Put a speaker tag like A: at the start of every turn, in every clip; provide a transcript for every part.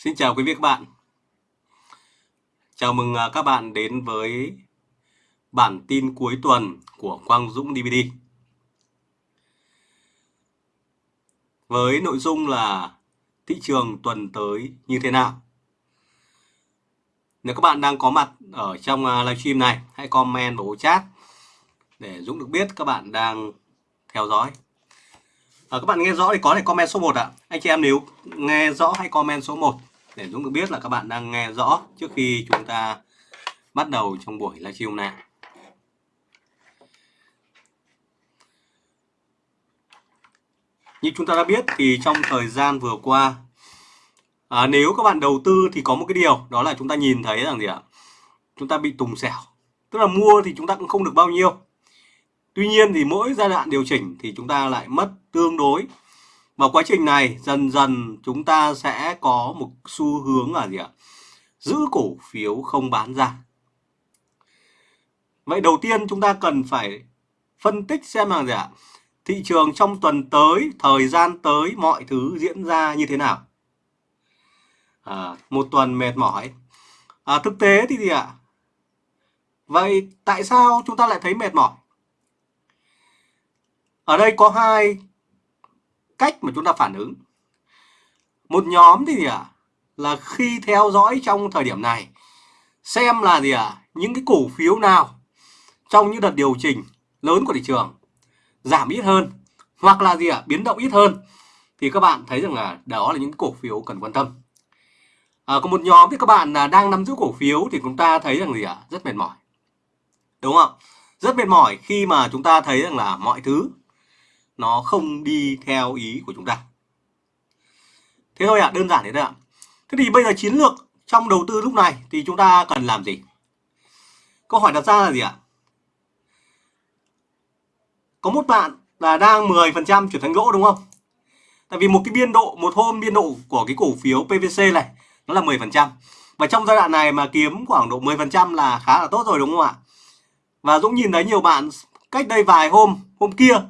A: Xin chào quý vị các bạn. Chào mừng à, các bạn đến với bản tin cuối tuần của Quang Dũng DVD. Với nội dung là thị trường tuần tới như thế nào. Nếu các bạn đang có mặt ở trong à, livestream này, hãy comment vào chat để Dũng được biết các bạn đang theo dõi. À, các bạn nghe rõ thì có thể comment số 1 ạ. Anh chị em nếu nghe rõ hãy comment số 1 để Dũng tôi biết là các bạn đang nghe rõ trước khi chúng ta bắt đầu trong buổi livestream này. Như chúng ta đã biết thì trong thời gian vừa qua à, nếu các bạn đầu tư thì có một cái điều đó là chúng ta nhìn thấy rằng gì ạ? Chúng ta bị tùng xẻo. Tức là mua thì chúng ta cũng không được bao nhiêu. Tuy nhiên thì mỗi giai đoạn điều chỉnh thì chúng ta lại mất tương đối và quá trình này dần dần chúng ta sẽ có một xu hướng là gì ạ? Giữ cổ phiếu không bán ra. Vậy đầu tiên chúng ta cần phải phân tích xem là gì ạ? Thị trường trong tuần tới, thời gian tới mọi thứ diễn ra như thế nào. À, một tuần mệt mỏi. À, thực tế thì gì ạ? Vậy tại sao chúng ta lại thấy mệt mỏi? Ở đây có hai cách mà chúng ta phản ứng. Một nhóm thì gì ạ? Là khi theo dõi trong thời điểm này xem là gì ạ? Những cái cổ phiếu nào trong những đợt điều chỉnh lớn của thị trường giảm ít hơn hoặc là gì ạ? Biến động ít hơn thì các bạn thấy rằng là đó là những cổ phiếu cần quan tâm. À, còn một nhóm thì các bạn là đang nắm giữ cổ phiếu thì chúng ta thấy rằng gì ạ? Rất mệt mỏi. Đúng không? Rất mệt mỏi khi mà chúng ta thấy rằng là mọi thứ nó không đi theo ý của chúng ta. Thế thôi ạ à, đơn giản thế thôi ạ. Thế thì bây giờ chiến lược trong đầu tư lúc này thì chúng ta cần làm gì? Câu hỏi đặt ra là gì ạ? Có một bạn là đang 10% chuyển thành gỗ đúng không? Tại vì một cái biên độ một hôm biên độ của cái cổ phiếu PVC này nó là 10% và trong giai đoạn này mà kiếm khoảng độ 10% là khá là tốt rồi đúng không ạ? Và Dũng nhìn thấy nhiều bạn cách đây vài hôm hôm kia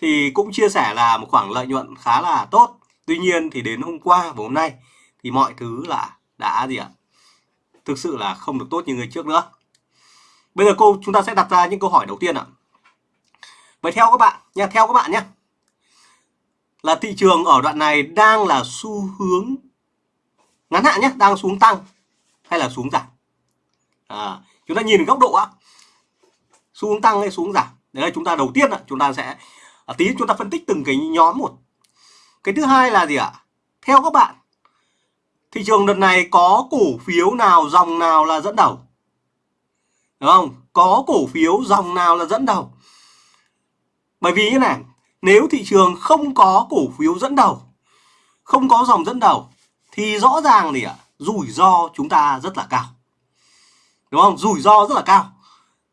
A: thì cũng chia sẻ là một khoảng lợi nhuận khá là tốt. Tuy nhiên thì đến hôm qua và hôm nay thì mọi thứ là đã gì ạ? Thực sự là không được tốt như người trước nữa. Bây giờ cô chúng ta sẽ đặt ra những câu hỏi đầu tiên ạ. Vậy theo các bạn nha, theo các bạn nhé. Là thị trường ở đoạn này đang là xu hướng ngắn hạn nhé, đang xuống tăng hay là xuống giảm? À, chúng ta nhìn góc độ á. Xu hướng tăng hay xuống giảm? Đấy là chúng ta đầu tiên ạ, chúng ta sẽ à, tí chúng ta phân tích từng cái nhóm một. Cái thứ hai là gì ạ? Theo các bạn thị trường đợt này có cổ phiếu nào dòng nào là dẫn đầu? Đúng không? Có cổ phiếu dòng nào là dẫn đầu? Bởi vì như này nếu thị trường không có cổ phiếu dẫn đầu không có dòng dẫn đầu thì rõ ràng thì ạ? Rủi ro chúng ta rất là cao. Đúng không? Rủi ro rất là cao.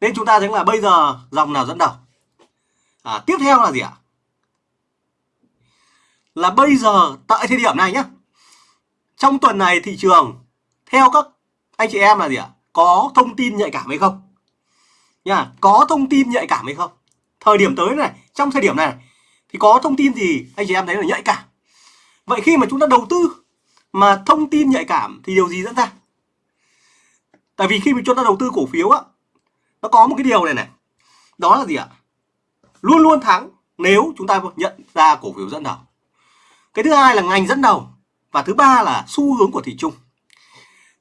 A: Nên chúng ta thấy là bây giờ dòng nào dẫn đầu? À, tiếp theo là gì ạ? Là bây giờ tại thời điểm này nhé trong tuần này thị trường theo các anh chị em là gì ạ? Có thông tin nhạy cảm hay không? Nha có thông tin nhạy cảm hay không? Thời điểm tới này trong thời điểm này thì có thông tin gì anh chị em thấy là nhạy cảm? Vậy khi mà chúng ta đầu tư mà thông tin nhạy cảm thì điều gì dẫn ra? Tại vì khi mà chúng ta đầu tư cổ phiếu á nó có một cái điều này này. Đó là gì ạ? Luôn luôn thắng nếu chúng ta nhận ra cổ phiếu dẫn đầu. Cái thứ hai là ngành dẫn đầu và thứ ba là xu hướng của thị trường.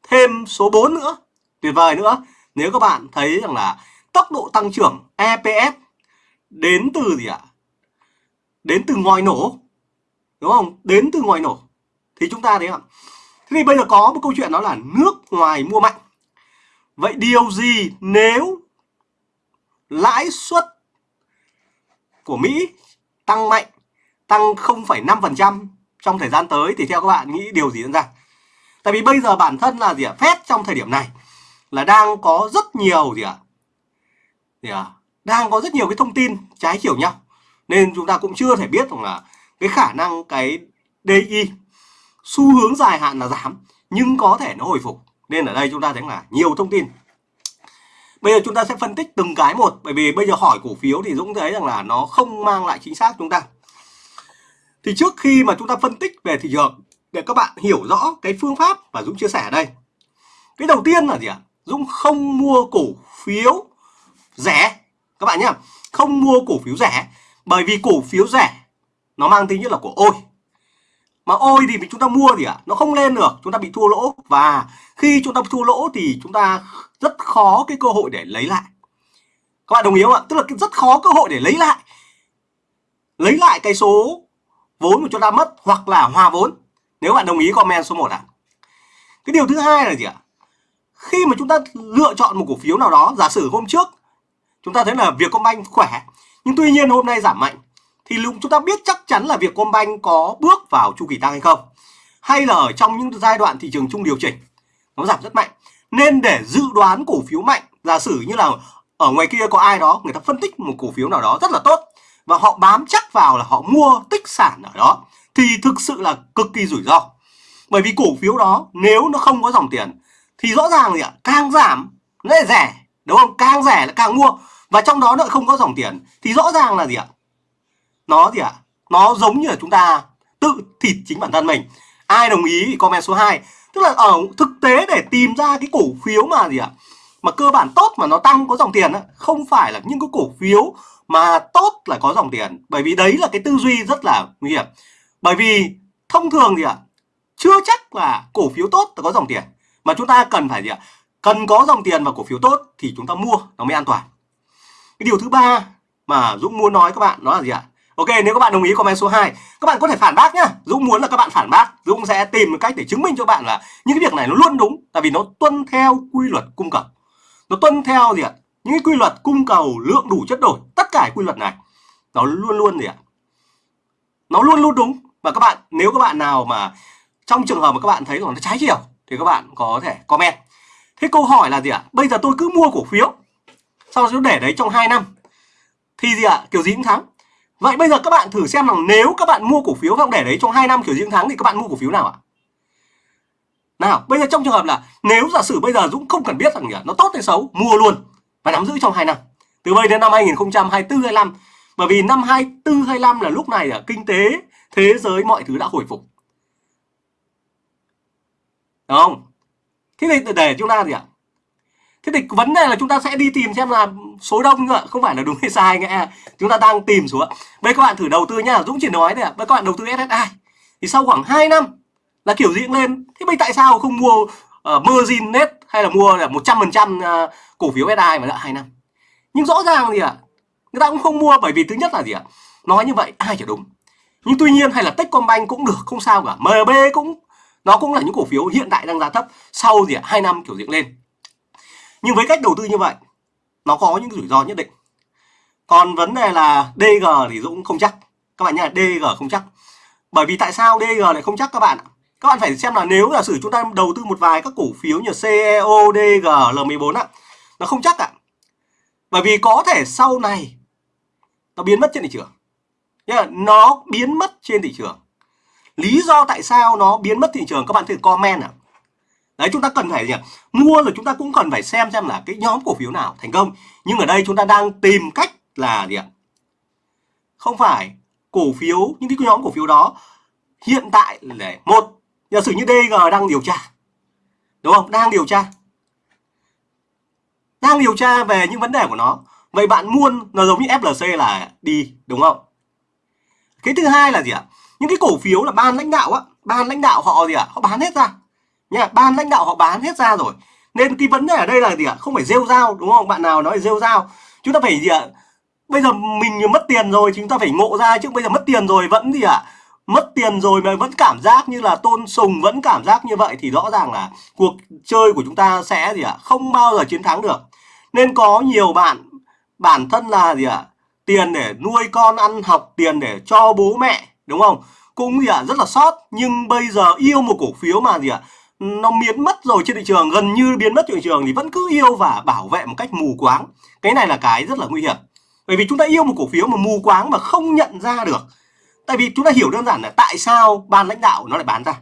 A: Thêm số 4 nữa, tuyệt vời nữa. Nếu các bạn thấy rằng là tốc độ tăng trưởng EPS đến từ gì ạ? Đến từ ngoài nổ, đúng không? Đến từ ngoài nổ. Thì chúng ta thấy không thế thì bây giờ có một câu chuyện đó là nước ngoài mua mạnh. Vậy điều gì nếu lãi suất của Mỹ tăng mạnh, tăng 0,5% trong thời gian tới thì theo các bạn nghĩ điều gì diễn ra? Tại vì bây giờ bản thân là gì ạ? Fed trong thời điểm này là đang có rất nhiều gì ạ? Gì ạ? Đang có rất nhiều cái thông tin trái chiều nhau. Nên chúng ta cũng chưa thể biết rằng là cái khả năng cái DI xu hướng dài hạn là giảm nhưng có thể nó hồi phục. Nên ở đây chúng ta thấy là nhiều thông tin Bây giờ chúng ta sẽ phân tích từng cái một bởi vì bây giờ hỏi cổ phiếu thì Dũng thấy rằng là nó không mang lại chính xác chúng ta. Thì trước khi mà chúng ta phân tích về thị trường để các bạn hiểu rõ cái phương pháp mà Dũng chia sẻ ở đây. Cái đầu tiên là gì ạ? Dũng không mua cổ phiếu rẻ các bạn nhá, không mua cổ phiếu rẻ bởi vì cổ phiếu rẻ nó mang tính nhất là của ôi mà ôi thì chúng ta mua thì ạ à, nó không lên được chúng ta bị thua lỗ. Và khi chúng ta thua lỗ thì chúng ta rất khó cái cơ hội để lấy lại. Các bạn đồng ý không ạ? Tức là rất khó cơ hội để lấy lại. Lấy lại cái số vốn mà chúng ta mất hoặc là hòa vốn. Nếu bạn đồng ý comment số 1 ạ. À. cái điều thứ hai là gì ạ? Khi mà chúng ta lựa chọn một cổ phiếu nào đó giả sử hôm trước chúng ta thấy là Vietcombank khỏe nhưng tuy nhiên hôm nay giảm mạnh thì lúc chúng ta biết chắc chắn là Vietcombank có bước vào chu kỳ tăng hay không? Hay là ở trong những giai đoạn thị trường chung điều chỉnh, nó giảm rất mạnh. Nên để dự đoán cổ phiếu mạnh, giả sử như là ở ngoài kia có ai đó, người ta phân tích một cổ phiếu nào đó rất là tốt và họ bám chắc vào là họ mua tích sản ở đó, thì thực sự là cực kỳ rủi ro. Bởi vì cổ phiếu đó, nếu nó không có dòng tiền, thì rõ ràng gì ạ? Càng giảm, nó lại rẻ, đúng không? Càng rẻ là càng mua. Và trong đó nó không có dòng tiền, thì rõ ràng là gì ạ? Nó gì ạ? Nó giống như là chúng ta tự thịt chính bản thân mình. Ai đồng ý thì comment số 2 tức là ở thực tế để tìm ra cái cổ phiếu mà gì ạ? Mà cơ bản tốt mà nó tăng có dòng tiền á, không phải là những cái cổ phiếu mà tốt là có dòng tiền. Bởi vì đấy là cái tư duy rất là nguy hiểm. Bởi vì thông thường gì ạ? Chưa chắc là cổ phiếu tốt là có dòng tiền. Mà chúng ta cần phải gì ạ? Cần có dòng tiền và cổ phiếu tốt thì chúng ta mua, nó mới an toàn. Cái điều thứ ba mà Dũng muốn nói các bạn, đó là gì ạ? Ok, nếu các bạn đồng ý comment số 2 Các bạn có thể phản bác nhá. Dũng muốn là các bạn phản bác, Dũng sẽ tìm một cách để chứng minh cho bạn là Những cái việc này nó luôn đúng, Tại vì nó tuân theo quy luật cung cầu. Nó tuân theo gì ạ? Những cái quy luật cung cầu lượng đủ chất đổi, Tất cả quy luật này, Nó luôn luôn gì ạ? Nó luôn luôn đúng. Và các bạn, nếu các bạn nào mà Trong trường hợp mà các bạn thấy là nó trái chiều, Thì các bạn có thể comment. Thế câu hỏi là gì ạ? Bây giờ tôi cứ mua cổ phiếu, Sau đó để đấy trong 2 năm, Thì gì ạ? Kiểu gì cũng thắng. Vậy bây giờ các bạn thử xem rằng nếu các bạn mua cổ phiếu và để đấy trong 2 năm kiểu riêng tháng thì các bạn mua cổ phiếu nào ạ? Nào, bây giờ trong trường hợp là nếu giả sử bây giờ Dũng không cần biết rằng nó tốt hay xấu, mua luôn và nắm giữ trong 2 năm. Từ bây đến năm 2024 25. Bởi vì năm 24 25 là lúc này là kinh tế thế giới mọi thứ đã hồi phục. Đúng không? Thế thì để chúng ta gì ạ? Thế thì vấn đề là chúng ta sẽ đi tìm xem là số đông nữa không phải là đúng hay sai nghe. Chúng ta đang tìm số bây các bạn thử đầu tư nhá dũng chỉ nói thôi ạ. Bây các bạn đầu tư ssi thì sau khoảng 2 năm là kiểu gì cũng lên. Thế bây tại sao không mua ờ, uh, margin net hay là mua là một trăm phần trăm ờ, cổ phiếu SI mà đợi hai năm? Nhưng rõ ràng gì ạ? Người ta cũng không mua bởi vì thứ nhất là gì ạ? Nói như vậy ai chả đúng. Nhưng tuy nhiên hay là Techcombank cũng được không sao cả. MB cũng nó cũng là những cổ phiếu hiện tại đang giá thấp. Sau gì ạ? Hai năm kiểu diện lên nhưng với cách đầu tư như vậy nó có những rủi ro nhất định. Còn vấn đề là DG thì Dũng không chắc. Các bạn nhá DG không chắc. Bởi vì tại sao DG lại không chắc các bạn các bạn phải xem là nếu giả sử chúng ta đầu tư một vài các cổ phiếu như CEO, DG, L14 á nó không chắc ạ. Bởi vì có thể sau này nó biến mất trên thị trường. Nhá nó biến mất trên thị trường. Lý do tại sao nó biến mất thị trường các bạn thử comment ạ đấy, chúng ta cần phải gì mua là chúng ta cũng cần phải xem xem là cái nhóm cổ phiếu nào thành công. Nhưng ở đây chúng ta đang tìm cách là gì ạ? Không phải cổ phiếu, những cái nhóm cổ phiếu đó hiện tại là một, giả sử như DG đang điều tra, đúng không? Đang điều tra. Đang điều tra về những vấn đề của nó. Vậy bạn mua nó giống như FLC là đi, đúng không? Cái thứ hai là gì ạ? Những cái cổ phiếu là ban lãnh đạo á, ban lãnh đạo họ gì ạ? Họ bán hết ra nha, ban lãnh đạo họ bán hết ra rồi. Nên cái vấn đề ở đây là gì ạ? Không phải rêu dao đúng không? Bạn nào nói rêu dao chúng ta phải gì ạ? Bây giờ mình mất tiền rồi, chúng ta phải ngộ ra chứ. Bây giờ mất tiền rồi vẫn gì ạ? Mất tiền rồi mà vẫn cảm giác như là tôn sùng, vẫn cảm giác như vậy thì rõ ràng là cuộc chơi của chúng ta sẽ gì ạ? Không bao giờ chiến thắng được. Nên có nhiều bạn, bản thân là gì ạ? Tiền để nuôi con, ăn học, tiền để cho bố mẹ, đúng không? Cũng gì ạ? Rất là sót. Nhưng bây giờ yêu một cổ phiếu mà gì ạ? Nó biến mất rồi trên thị trường, gần như biến mất trên thị trường thì vẫn cứ yêu và bảo vệ một cách mù quáng. Cái này là cái rất là nguy hiểm. Bởi vì chúng ta yêu một cổ phiếu mà mù quáng mà không nhận ra được. Tại vì chúng ta hiểu đơn giản là tại sao ban lãnh đạo nó lại bán ra.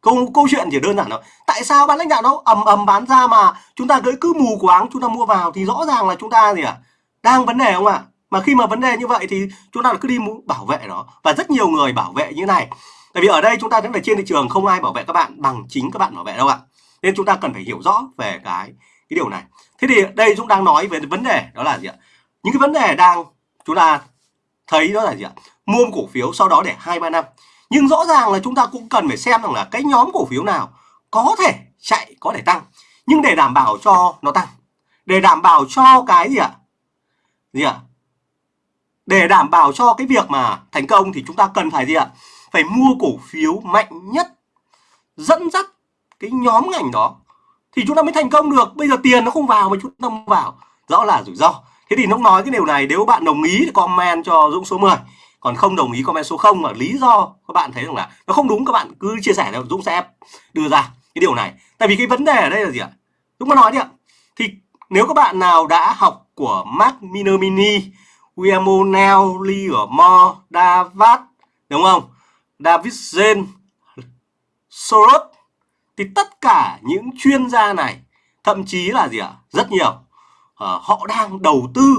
A: Câu câu chuyện chỉ đơn giản thôi. Tại sao ban lãnh đạo nó ầm ầm bán ra mà chúng ta cứ cứ mù quáng, chúng ta mua vào thì rõ ràng là chúng ta gì ạ? À? đang vấn đề không ạ? À? mà khi mà vấn đề như vậy thì chúng ta cứ đi bảo vệ nó. Và rất nhiều người bảo vệ như này tại vì ở đây chúng ta thấy là trên thị trường không ai bảo vệ các bạn bằng chính các bạn bảo vệ đâu ạ. Nên chúng ta cần phải hiểu rõ về cái cái điều này. Thế thì đây Dũng đang nói về vấn đề, đó là gì ạ? Những cái vấn đề đang chúng ta thấy đó là gì ạ? Mua cổ phiếu sau đó để hai, ba năm. Nhưng rõ ràng là chúng ta cũng cần phải xem rằng là cái nhóm cổ phiếu nào có thể chạy, có thể tăng. Nhưng để đảm bảo cho nó tăng, để đảm bảo cho cái gì ạ? Gì ạ? Để đảm bảo cho cái việc mà thành công thì chúng ta cần phải gì ạ? Phải mua cổ phiếu mạnh nhất dẫn dắt cái nhóm ngành đó thì chúng ta mới thành công được. Bây giờ tiền nó không vào mà chúng ta không vào. Rõ là rủi ro. Thế thì nó nói cái điều này nếu bạn đồng ý thì comment cho Dũng số 10 còn không đồng ý comment số 0 mà lý do các bạn thấy rằng là nó không đúng các bạn cứ chia sẻ đâu Dũng sẽ đưa ra cái điều này. Tại vì cái vấn đề ở đây là gì ạ? Dũng có nói đi ạ. Thì nếu các bạn nào đã học của Mark Minermini Guillermo Nell, Livermore, Davat đúng không? David Zen Soros thì tất cả những chuyên gia này thậm chí là gì ạ? Rất nhiều. À, họ đang đầu tư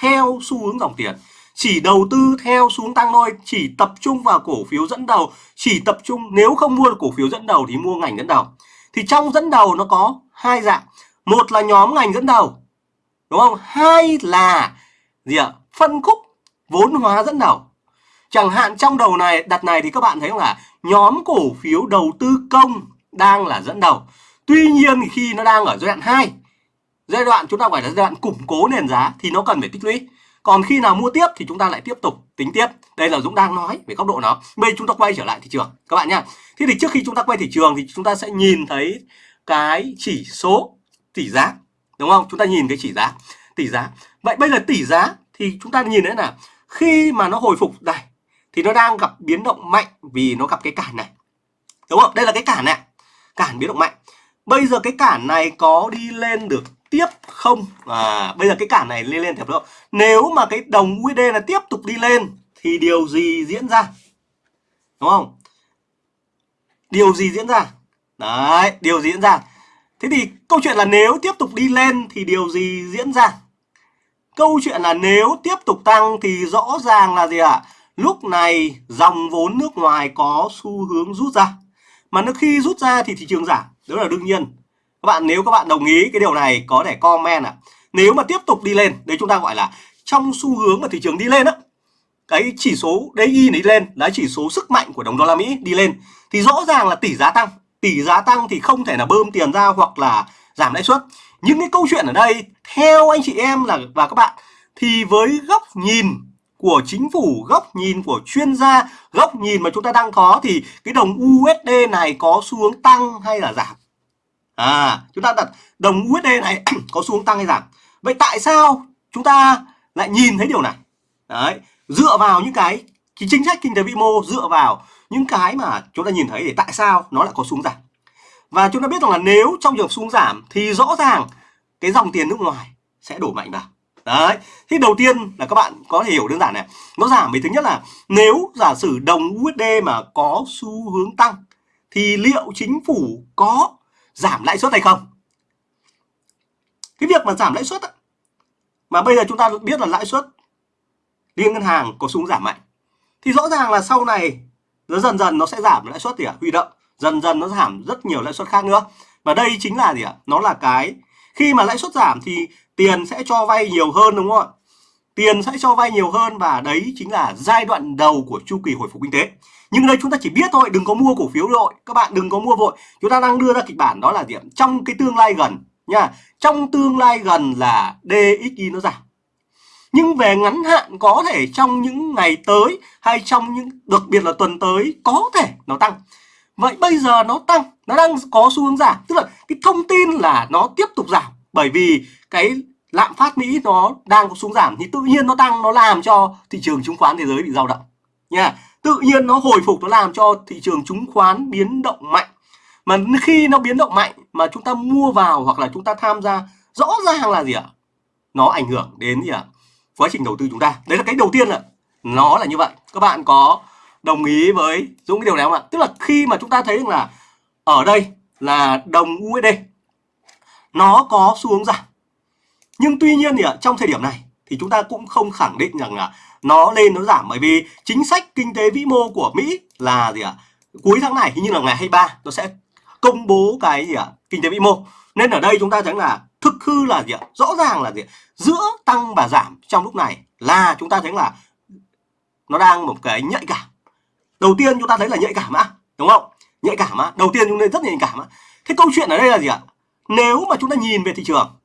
A: theo xu hướng dòng tiền. Chỉ đầu tư theo xuống tăng thôi chỉ tập trung vào cổ phiếu dẫn đầu. Chỉ tập trung nếu không mua được cổ phiếu dẫn đầu thì mua ngành dẫn đầu. Thì trong dẫn đầu nó có hai dạng. Một là nhóm ngành dẫn đầu đúng không? Hai là gì ạ? Phân khúc vốn hóa dẫn đầu chẳng hạn trong đầu này, đặt này thì các bạn thấy không là nhóm cổ phiếu đầu tư công đang là dẫn đầu. Tuy nhiên khi nó đang ở giai đoạn 2 giai đoạn chúng ta gọi là giai đoạn củng cố nền giá thì nó cần phải tích lũy. Còn khi nào mua tiếp thì chúng ta lại tiếp tục tính tiếp. Đây là Dũng đang nói về góc độ nó. Bây giờ chúng ta quay trở lại thị trường, các bạn nhá. Thế thì trước khi chúng ta quay thị trường thì chúng ta sẽ nhìn thấy cái chỉ số tỷ giá, đúng không? Chúng ta nhìn cái chỉ giá, tỷ giá. Vậy bây giờ tỷ giá thì chúng ta nhìn thấy là khi mà nó hồi phục, đây thì nó đang gặp biến động mạnh vì nó gặp cái cản này. Đúng không? Đây là cái cản này cản biến động mạnh. Bây giờ cái cản này có đi lên được tiếp không? À bây giờ cái cản này lên lên tiếp không? Nếu mà cái đồng USD là tiếp tục đi lên thì điều gì diễn ra? Đúng không? Điều gì diễn ra? Đấy, điều gì diễn ra? Thế thì câu chuyện là nếu tiếp tục đi lên thì điều gì diễn ra? Câu chuyện là nếu tiếp tục tăng thì rõ ràng là gì ạ? à? Lúc này, dòng vốn nước ngoài có xu hướng rút ra. Mà nó khi rút ra thì thị trường giảm. Đó là đương nhiên. Các bạn, nếu các bạn đồng ý cái điều này, có thể comment ạ. À. nếu mà tiếp tục đi lên đấy chúng ta gọi là trong xu hướng mà thị trường đi lên á, cái chỉ số DI này đi lên là chỉ số sức mạnh của đồng đô la Mỹ đi lên, thì rõ ràng là tỷ giá tăng. Tỷ giá tăng thì không thể là bơm tiền ra hoặc là giảm lãi suất. Những cái câu chuyện ở đây, theo anh chị em là, và các bạn, thì với góc nhìn của chính phủ, góc nhìn của chuyên gia, góc nhìn mà chúng ta đang có thì cái đồng USD này có xu hướng tăng hay là giảm? À, chúng ta đặt đồng USD này có xu hướng tăng hay giảm. Vậy tại sao chúng ta lại nhìn thấy điều này? Đấy, dựa vào những cái, cái chính sách kinh tế vĩ mô, dựa vào những cái mà chúng ta nhìn thấy để tại sao nó lại có xu hướng giảm. Và chúng ta biết rằng là nếu trong trường xuống xu hướng giảm thì rõ ràng cái dòng tiền nước ngoài sẽ đổ mạnh vào. Đấy, thì đầu tiên là các bạn có thể hiểu đơn giản này. Nó giảm vì thứ nhất là nếu giả sử đồng USD mà có xu hướng tăng thì liệu chính phủ có giảm lãi suất hay không? Cái việc mà giảm lãi suất mà bây giờ chúng ta biết là lãi suất liên ngân hàng có xu hướng giảm mạnh thì rõ ràng là sau này nó dần dần nó sẽ giảm lãi suất thì à, huy động dần dần nó giảm rất nhiều lãi suất khác nữa và đây chính là gì ạ nó là cái khi mà lãi suất giảm thì tiền sẽ cho vay nhiều hơn, đúng không ạ? Tiền sẽ cho vay nhiều hơn và đấy chính là giai đoạn đầu của chu kỳ hồi phục kinh tế. Nhưng đây chúng ta chỉ biết thôi, đừng có mua cổ phiếu vội. Các bạn đừng có mua vội. Chúng ta đang đưa ra kịch bản đó là gì trong cái tương lai gần, nha. Trong tương lai gần là DXY nó giảm. Nhưng về ngắn hạn có thể trong những ngày tới hay trong những, đặc biệt là tuần tới có thể nó tăng. Vậy bây giờ nó tăng, nó đang có xu hướng giảm. Tức là cái thông tin là nó tiếp tục giảm bởi vì cái lạm phát Mỹ nó đang có xuống giảm thì tự nhiên nó tăng, nó làm cho thị trường chứng khoán thế giới bị dao động. Nha, tự nhiên nó hồi phục, nó làm cho thị trường chứng khoán biến động mạnh. Mà khi nó biến động mạnh mà chúng ta mua vào hoặc là chúng ta tham gia, rõ ràng là gì ạ? Nó ảnh hưởng đến gì ạ? Quá trình đầu tư chúng ta. Đấy là cái đầu tiên là nó là như vậy. Các bạn có đồng ý với Dũng cái điều này không ạ? Tức là khi mà chúng ta thấy rằng là ở đây là đồng USD nó có xu hướng giảm. Nhưng tuy nhiên thì trong thời điểm này thì chúng ta cũng không khẳng định rằng là nó lên, nó giảm. Bởi vì chính sách kinh tế vĩ mô của Mỹ là gì ạ? Cuối tháng này, hình như là ngày 23 nó sẽ công bố cái gì ạ? Kinh tế vĩ mô. Nên ở đây chúng ta thấy là thực hư là gì ạ? Rõ ràng là gì giữa tăng và giảm trong lúc này là chúng ta thấy là nó đang một cái nhạy cảm. Đầu tiên chúng ta thấy là nhạy cảm á, đúng không? Nhạy cảm á. Đầu tiên chúng ta rất nhạy cảm á. Thế câu chuyện ở đây là gì ạ? Nếu mà chúng ta nhìn về thị trường,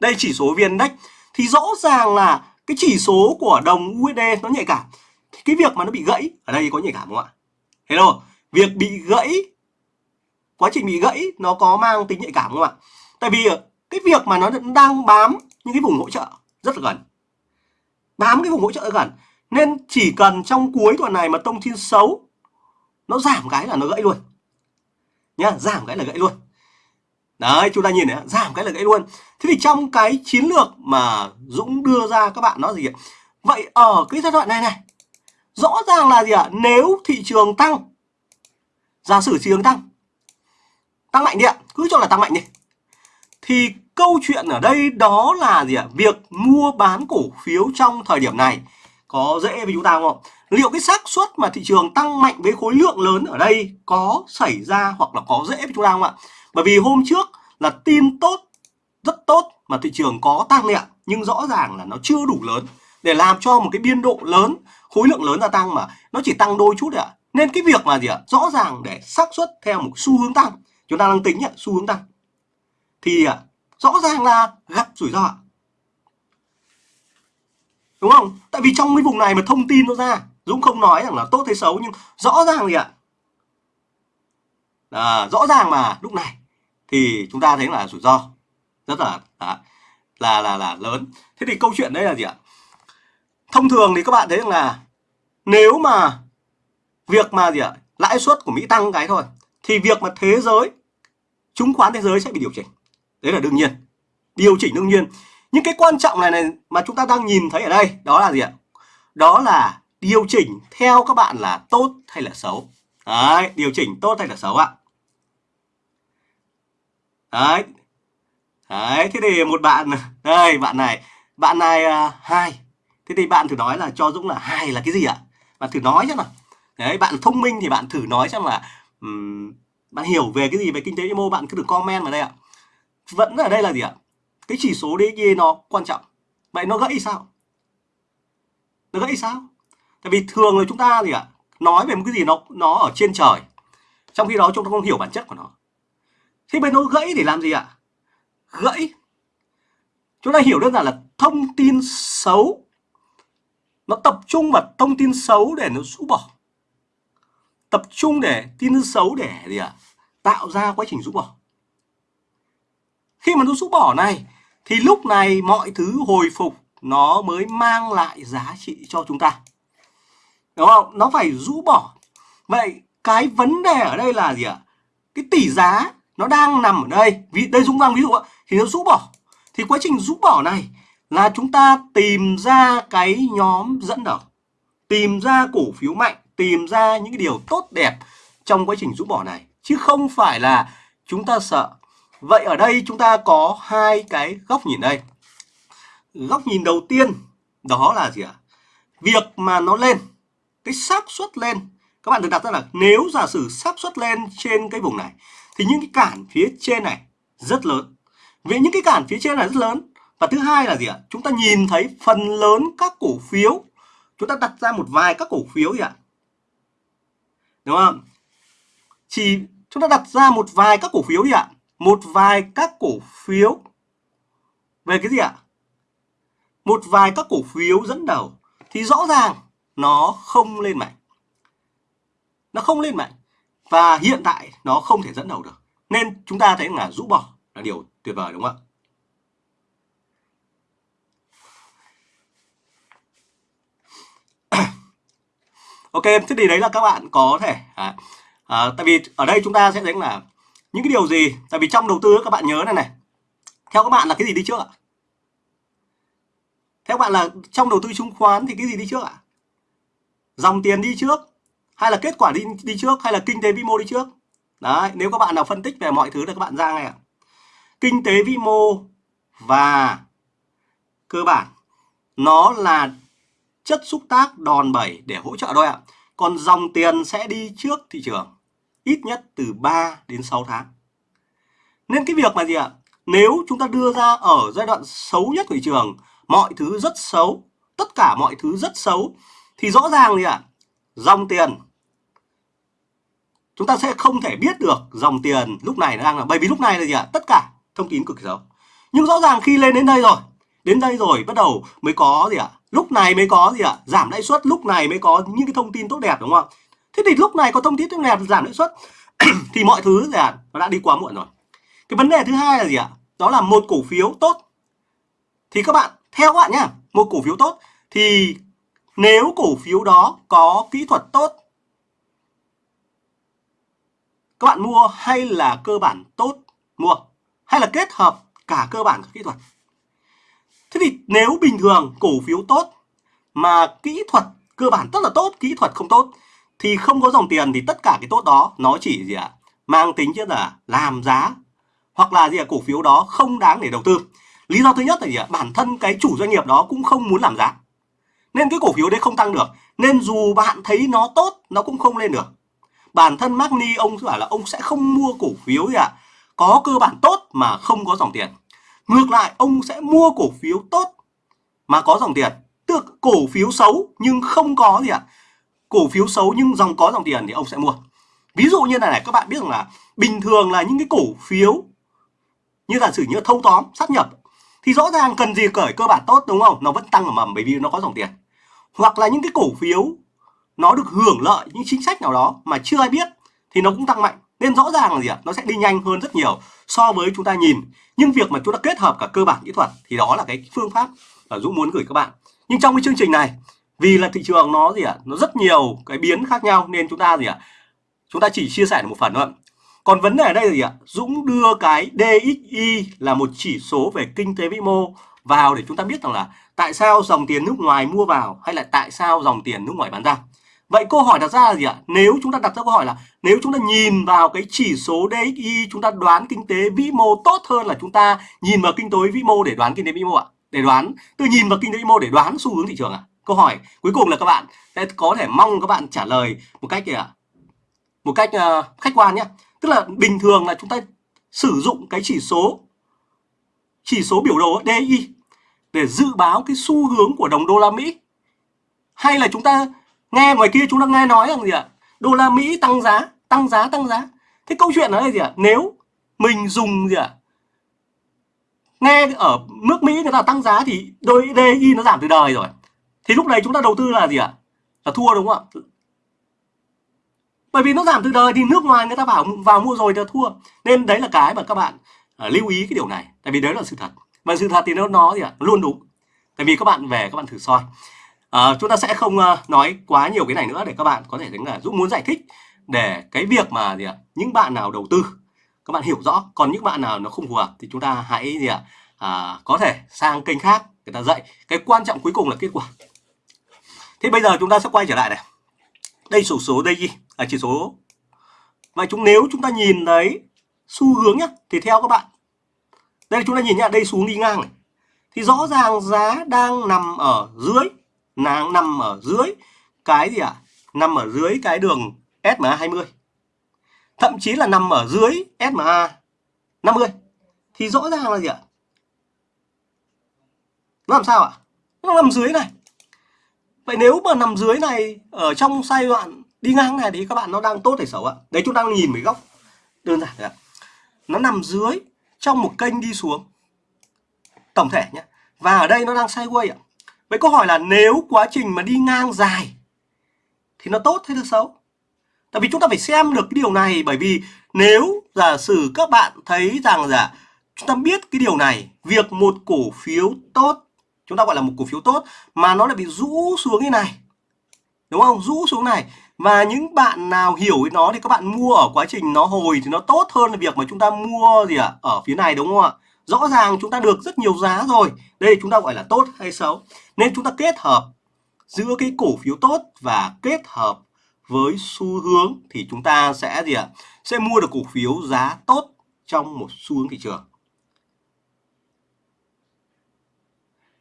A: đây chỉ số vn index, thì rõ ràng là cái chỉ số của đồng USD nó nhạy cảm. Thì cái việc mà nó bị gãy, ở đây có nhạy cảm không ạ? Hello, việc bị gãy, quá trình bị gãy nó có mang tính nhạy cảm không ạ? Tại vì cái việc mà nó đang bám những cái vùng hỗ trợ rất là gần. Bám cái vùng hỗ trợ gần, nên chỉ cần trong cuối tuần này mà tông tin xấu, nó giảm cái là nó gãy luôn. Nhá, giảm cái là gãy luôn đấy, chúng ta nhìn này, giảm cái là gãy luôn. Thế thì trong cái chiến lược mà Dũng đưa ra, các bạn nó gì ạ? Vậy ở cái giai đoạn này này, rõ ràng là gì ạ? Nếu thị trường tăng, giả sử thị trường tăng tăng mạnh đi ạ, cứ cho là tăng mạnh đi, thì câu chuyện ở đây đó là gì ạ? Việc mua bán cổ phiếu trong thời điểm này có dễ với chúng ta không liệu cái xác suất mà thị trường tăng mạnh với khối lượng lớn ở đây có xảy ra hoặc là có dễ với chúng ta không ạ? Bởi vì hôm trước là tin tốt rất tốt mà thị trường có tăng nhẹ ạ. Nhưng rõ ràng là nó chưa đủ lớn để làm cho một cái biên độ lớn khối lượng lớn gia tăng mà nó chỉ tăng đôi chút ạ. Nên cái việc mà gì ạ? Rõ ràng để xác suất theo một xu hướng tăng. Chúng ta đang tính nhận xu hướng tăng. Thì ạ rõ ràng là gặp rủi ro đúng không? Tại vì trong cái vùng này mà thông tin nó ra Dũng không nói rằng là tốt hay xấu nhưng rõ ràng gì ạ? À, rõ ràng mà lúc này thì chúng ta thấy là rủi ro rất là là là là là lớn. Thế thì câu chuyện đây là gì ạ? Thông thường thì các bạn thấy rằng là nếu mà việc mà gì ạ? Lãi suất của Mỹ tăng cái thôi, thì việc mà thế giới, chứng khoán thế giới sẽ bị điều chỉnh. Đấy là đương nhiên, điều chỉnh đương nhiên. Những cái quan trọng này này mà chúng ta đang nhìn thấy ở đây, đó là gì ạ? Đó là điều chỉnh theo các bạn là tốt hay là xấu. Đấy, điều chỉnh tốt hay là xấu ạ? Đấy. Đấy thế thì một bạn đây bạn này. Bạn này uh, hai. Thế thì bạn thử nói là cho dũng là hai là cái gì ạ? Bạn thử nói xem nào. Đấy bạn thông minh thì bạn thử nói xem là um, bạn hiểu về cái gì về kinh tế vĩ mô bạn cứ được comment vào đây ạ. Vẫn ở đây là gì ạ? Cái chỉ số DXY nó quan trọng. Vậy nó gãy sao? Nó gãy sao? Tại vì thường là chúng ta gì ạ? Nói về một cái gì nó nó ở trên trời. Trong khi đó chúng ta không hiểu bản chất của nó thế bên nó gãy để làm gì ạ? Gãy. Chúng ta hiểu đơn giản là thông tin xấu. Nó tập trung vào thông tin xấu để nó rũ bỏ. Tập trung để tin xấu để gì ạ? Tạo ra quá trình rũ bỏ. Khi mà nó rũ bỏ này, thì lúc này mọi thứ hồi phục, nó mới mang lại giá trị cho chúng ta. Đúng không? Nó phải rũ bỏ. Vậy cái vấn đề ở đây là gì ạ? Cái tỷ giá nó đang nằm ở đây. Vì đây Dũng vàng ví dụ thì nó rũ bỏ. Thì quá trình rũ bỏ này là chúng ta tìm ra cái nhóm dẫn đầu. Tìm ra cổ phiếu mạnh, tìm ra những cái điều tốt đẹp trong quá trình rũ bỏ này. Chứ không phải là chúng ta sợ. Vậy ở đây chúng ta có hai cái góc nhìn đây. Góc nhìn đầu tiên, đó là gì ạ? Việc mà nó lên, cái xác suất lên. Các bạn được đặt ra là nếu giả sử xác suất lên trên cái vùng này thì những cái cản phía trên này rất lớn. Vì những cái cản phía trên này rất lớn. Và thứ hai là gì ạ? Chúng ta nhìn thấy phần lớn các cổ phiếu. Chúng ta đặt ra một vài các cổ phiếu gì ạ? Đúng không? Chỉ chúng ta đặt ra một vài các cổ phiếu gì ạ. Một vài các cổ phiếu. Về cái gì ạ? Một vài các cổ phiếu dẫn đầu. Thì rõ ràng nó không lên mạnh. Nó không lên mạnh và hiện tại nó không thể dẫn đầu được. Nên chúng ta thấy là rũ bỏ là điều tuyệt vời đúng không ạ? Ok thế thì đấy là các bạn có thể à, à, tại vì ở đây chúng ta sẽ thấy là những cái điều gì tại vì trong đầu tư các bạn nhớ này này. Theo các bạn là cái gì đi trước ạ? Theo các bạn là trong đầu tư chứng khoán thì cái gì đi trước ạ? Dòng tiền đi trước hay là kết quả đi đi trước hay là kinh tế vĩ mô đi trước đấy nếu các bạn nào phân tích về mọi thứ là các bạn ra ngay ạ kinh tế vĩ mô và cơ bản nó là chất xúc tác đòn bẩy để hỗ trợ thôi ạ còn dòng tiền sẽ đi trước thị trường ít nhất từ 3 đến 6 tháng. Nên cái việc mà gì ạ? Nếu chúng ta đưa ra ở giai đoạn xấu nhất của thị trường, mọi thứ rất xấu, tất cả mọi thứ rất xấu thì rõ ràng gì ạ? Dòng tiền chúng ta sẽ không thể biết được dòng tiền lúc này nó đang là bởi vì lúc này là gì ạ? Tất cả thông tin cực kỳ xấu. Nhưng rõ ràng khi lên đến đây rồi, đến đây rồi bắt đầu mới có gì ạ? Lúc này mới có gì ạ? Giảm lãi suất, lúc này mới có những cái thông tin tốt đẹp đúng không? Thế thì lúc này có thông tin tốt đẹp giảm lãi suất thì mọi thứ gì ạ? Nó đã đi quá muộn rồi. Cái vấn đề thứ hai là gì ạ? Đó là một cổ phiếu tốt. Thì các bạn theo các bạn nhá, một cổ phiếu tốt thì nếu cổ phiếu đó có kỹ thuật tốt, các bạn mua hay là cơ bản tốt mua hay là kết hợp cả cơ bản và kỹ thuật thế thì nếu bình thường cổ phiếu tốt mà kỹ thuật, cơ bản rất là tốt, kỹ thuật không tốt, thì không có dòng tiền thì tất cả cái tốt đó nó chỉ gì ạ à? mang tính chất là làm giá hoặc là gì ạ à? cổ phiếu đó không đáng để đầu tư lý do thứ nhất là gì ạ à? bản thân cái chủ doanh nghiệp đó cũng không muốn làm giá nên cái cổ phiếu đấy không tăng được. Nên dù bạn thấy nó tốt, nó cũng không lên được. Bản thân Magni ông bảo là ông sẽ không mua cổ phiếu gì ạ. À? có cơ bản tốt mà không có dòng tiền. Ngược lại, ông sẽ mua cổ phiếu tốt mà có dòng tiền. Tức cổ phiếu xấu nhưng không có gì ạ. À? cổ phiếu xấu nhưng dòng có dòng tiền thì ông sẽ mua. Ví dụ như này này, các bạn biết rằng là bình thường là những cái cổ phiếu như giả sử như thâu tóm sát nhập, thì rõ ràng cần gì cởi cơ bản tốt, đúng không? Nó vẫn tăng ở mầm bởi vì nó có dòng tiền hoặc là những cái cổ phiếu nó được hưởng lợi những chính sách nào đó mà chưa ai biết thì nó cũng tăng mạnh. Nên rõ ràng là gì ạ? Nó sẽ đi nhanh hơn rất nhiều so với chúng ta nhìn. Nhưng việc mà chúng ta kết hợp cả cơ bản kỹ thuật thì đó là cái phương pháp mà Dũng muốn gửi các bạn. Nhưng trong cái chương trình này, vì là thị trường nó gì ạ? Nó rất nhiều cái biến khác nhau nên chúng ta gì ạ? Chúng ta chỉ chia sẻ được một phần thôi còn vấn đề ở đây là gì ạ? Dũng đưa cái DXY là một chỉ số về kinh tế vĩ mô vào để chúng ta biết rằng là tại sao dòng tiền nước ngoài mua vào hay là tại sao dòng tiền nước ngoài bán ra Vậy câu hỏi đặt ra là gì ạ? Nếu chúng ta đặt ra câu hỏi là nếu chúng ta nhìn vào cái chỉ số DXY chúng ta đoán kinh tế vĩ mô tốt hơn là chúng ta nhìn vào kinh tế vĩ mô để đoán kinh tế vĩ mô ạ? Để đoán, từ nhìn vào kinh tế vĩ mô để đoán xu hướng thị trường ạ? Câu hỏi cuối cùng là các bạn sẽ có thể mong các bạn trả lời một cách gì ạ? Một cách uh, khách quan nhé. Tức là bình thường là chúng ta sử dụng cái chỉ số chỉ số biểu đồ DXY để dự báo cái xu hướng của đồng đô la Mỹ. Hay là chúng ta nghe ngoài kia chúng ta nghe nói rằng gì ạ? Đô la mỹ tăng giá tăng giá tăng giá. Thế câu chuyện là gì ạ? Nếu mình dùng gì ạ? Nghe ở nước mỹ người ta tăng giá thì đôi DI nó giảm từ đời rồi. Thì lúc này chúng ta đầu tư là gì ạ? Là thua đúng không ạ? Bởi vì nó giảm từ đời thì nước ngoài người ta bảo vào mua rồi thì thua. Nên đấy là cái mà các bạn uh, lưu ý cái điều này. Tại vì đấy là sự thật mà sự thật thì nó nó gì ạ? Luôn đúng. Tại vì các bạn về các bạn thử soi. À, chúng ta sẽ không uh, nói quá nhiều cái này nữa để các bạn có thể thấy là giúp muốn giải thích để cái việc mà gì ạ? Những bạn nào đầu tư các bạn hiểu rõ. Còn những bạn nào nó không phù hợp thì chúng ta hãy gì ạ? À, có thể sang kênh khác người ta dạy. Cái quan trọng cuối cùng là kết quả. Thế bây giờ chúng ta sẽ quay trở lại này. Đây sổ số đây gì à, chỉ số. Và chúng nếu chúng ta nhìn thấy xu hướng nhá thì theo các bạn đây, chúng ta nhìn nhá, đây xuống đi ngang này thì rõ ràng giá đang nằm ở dưới nó nằm ở dưới cái gì ạ? À? Nằm ở dưới cái đường SMA 20. Thậm chí là nằm ở dưới SMA 50. Thì rõ ràng là gì ạ? Nó làm sao ạ? Nó nằm dưới này. Vậy nếu mà nằm dưới này ở trong giai đoạn đi ngang này thì các bạn nó đang tốt hay xấu ạ? Đấy chúng ta nhìn với góc đơn giản ạ. Nó nằm dưới trong một kênh đi xuống. Tổng thể nhé. Và ở đây nó đang sideways ạ. Vậy câu hỏi là nếu quá trình mà đi ngang dài thì nó tốt hay là xấu? Tại vì chúng ta phải xem được cái điều này bởi vì nếu giả sử các bạn thấy rằng là chúng ta biết cái điều này, việc một cổ phiếu tốt, chúng ta gọi là một cổ phiếu tốt mà nó lại bị rũ xuống như này. Đúng không? Rũ xuống này. Và những bạn nào hiểu nó thì các bạn mua ở quá trình nó hồi thì nó tốt hơn là việc mà chúng ta mua gì ạ? À? Ở phía này đúng không ạ? rõ ràng chúng ta được rất nhiều giá rồi đây chúng ta gọi là tốt hay xấu nên chúng ta kết hợp giữa cái cổ phiếu tốt và kết hợp với xu hướng thì chúng ta sẽ gì ạ sẽ mua được cổ phiếu giá tốt trong một xu hướng thị trường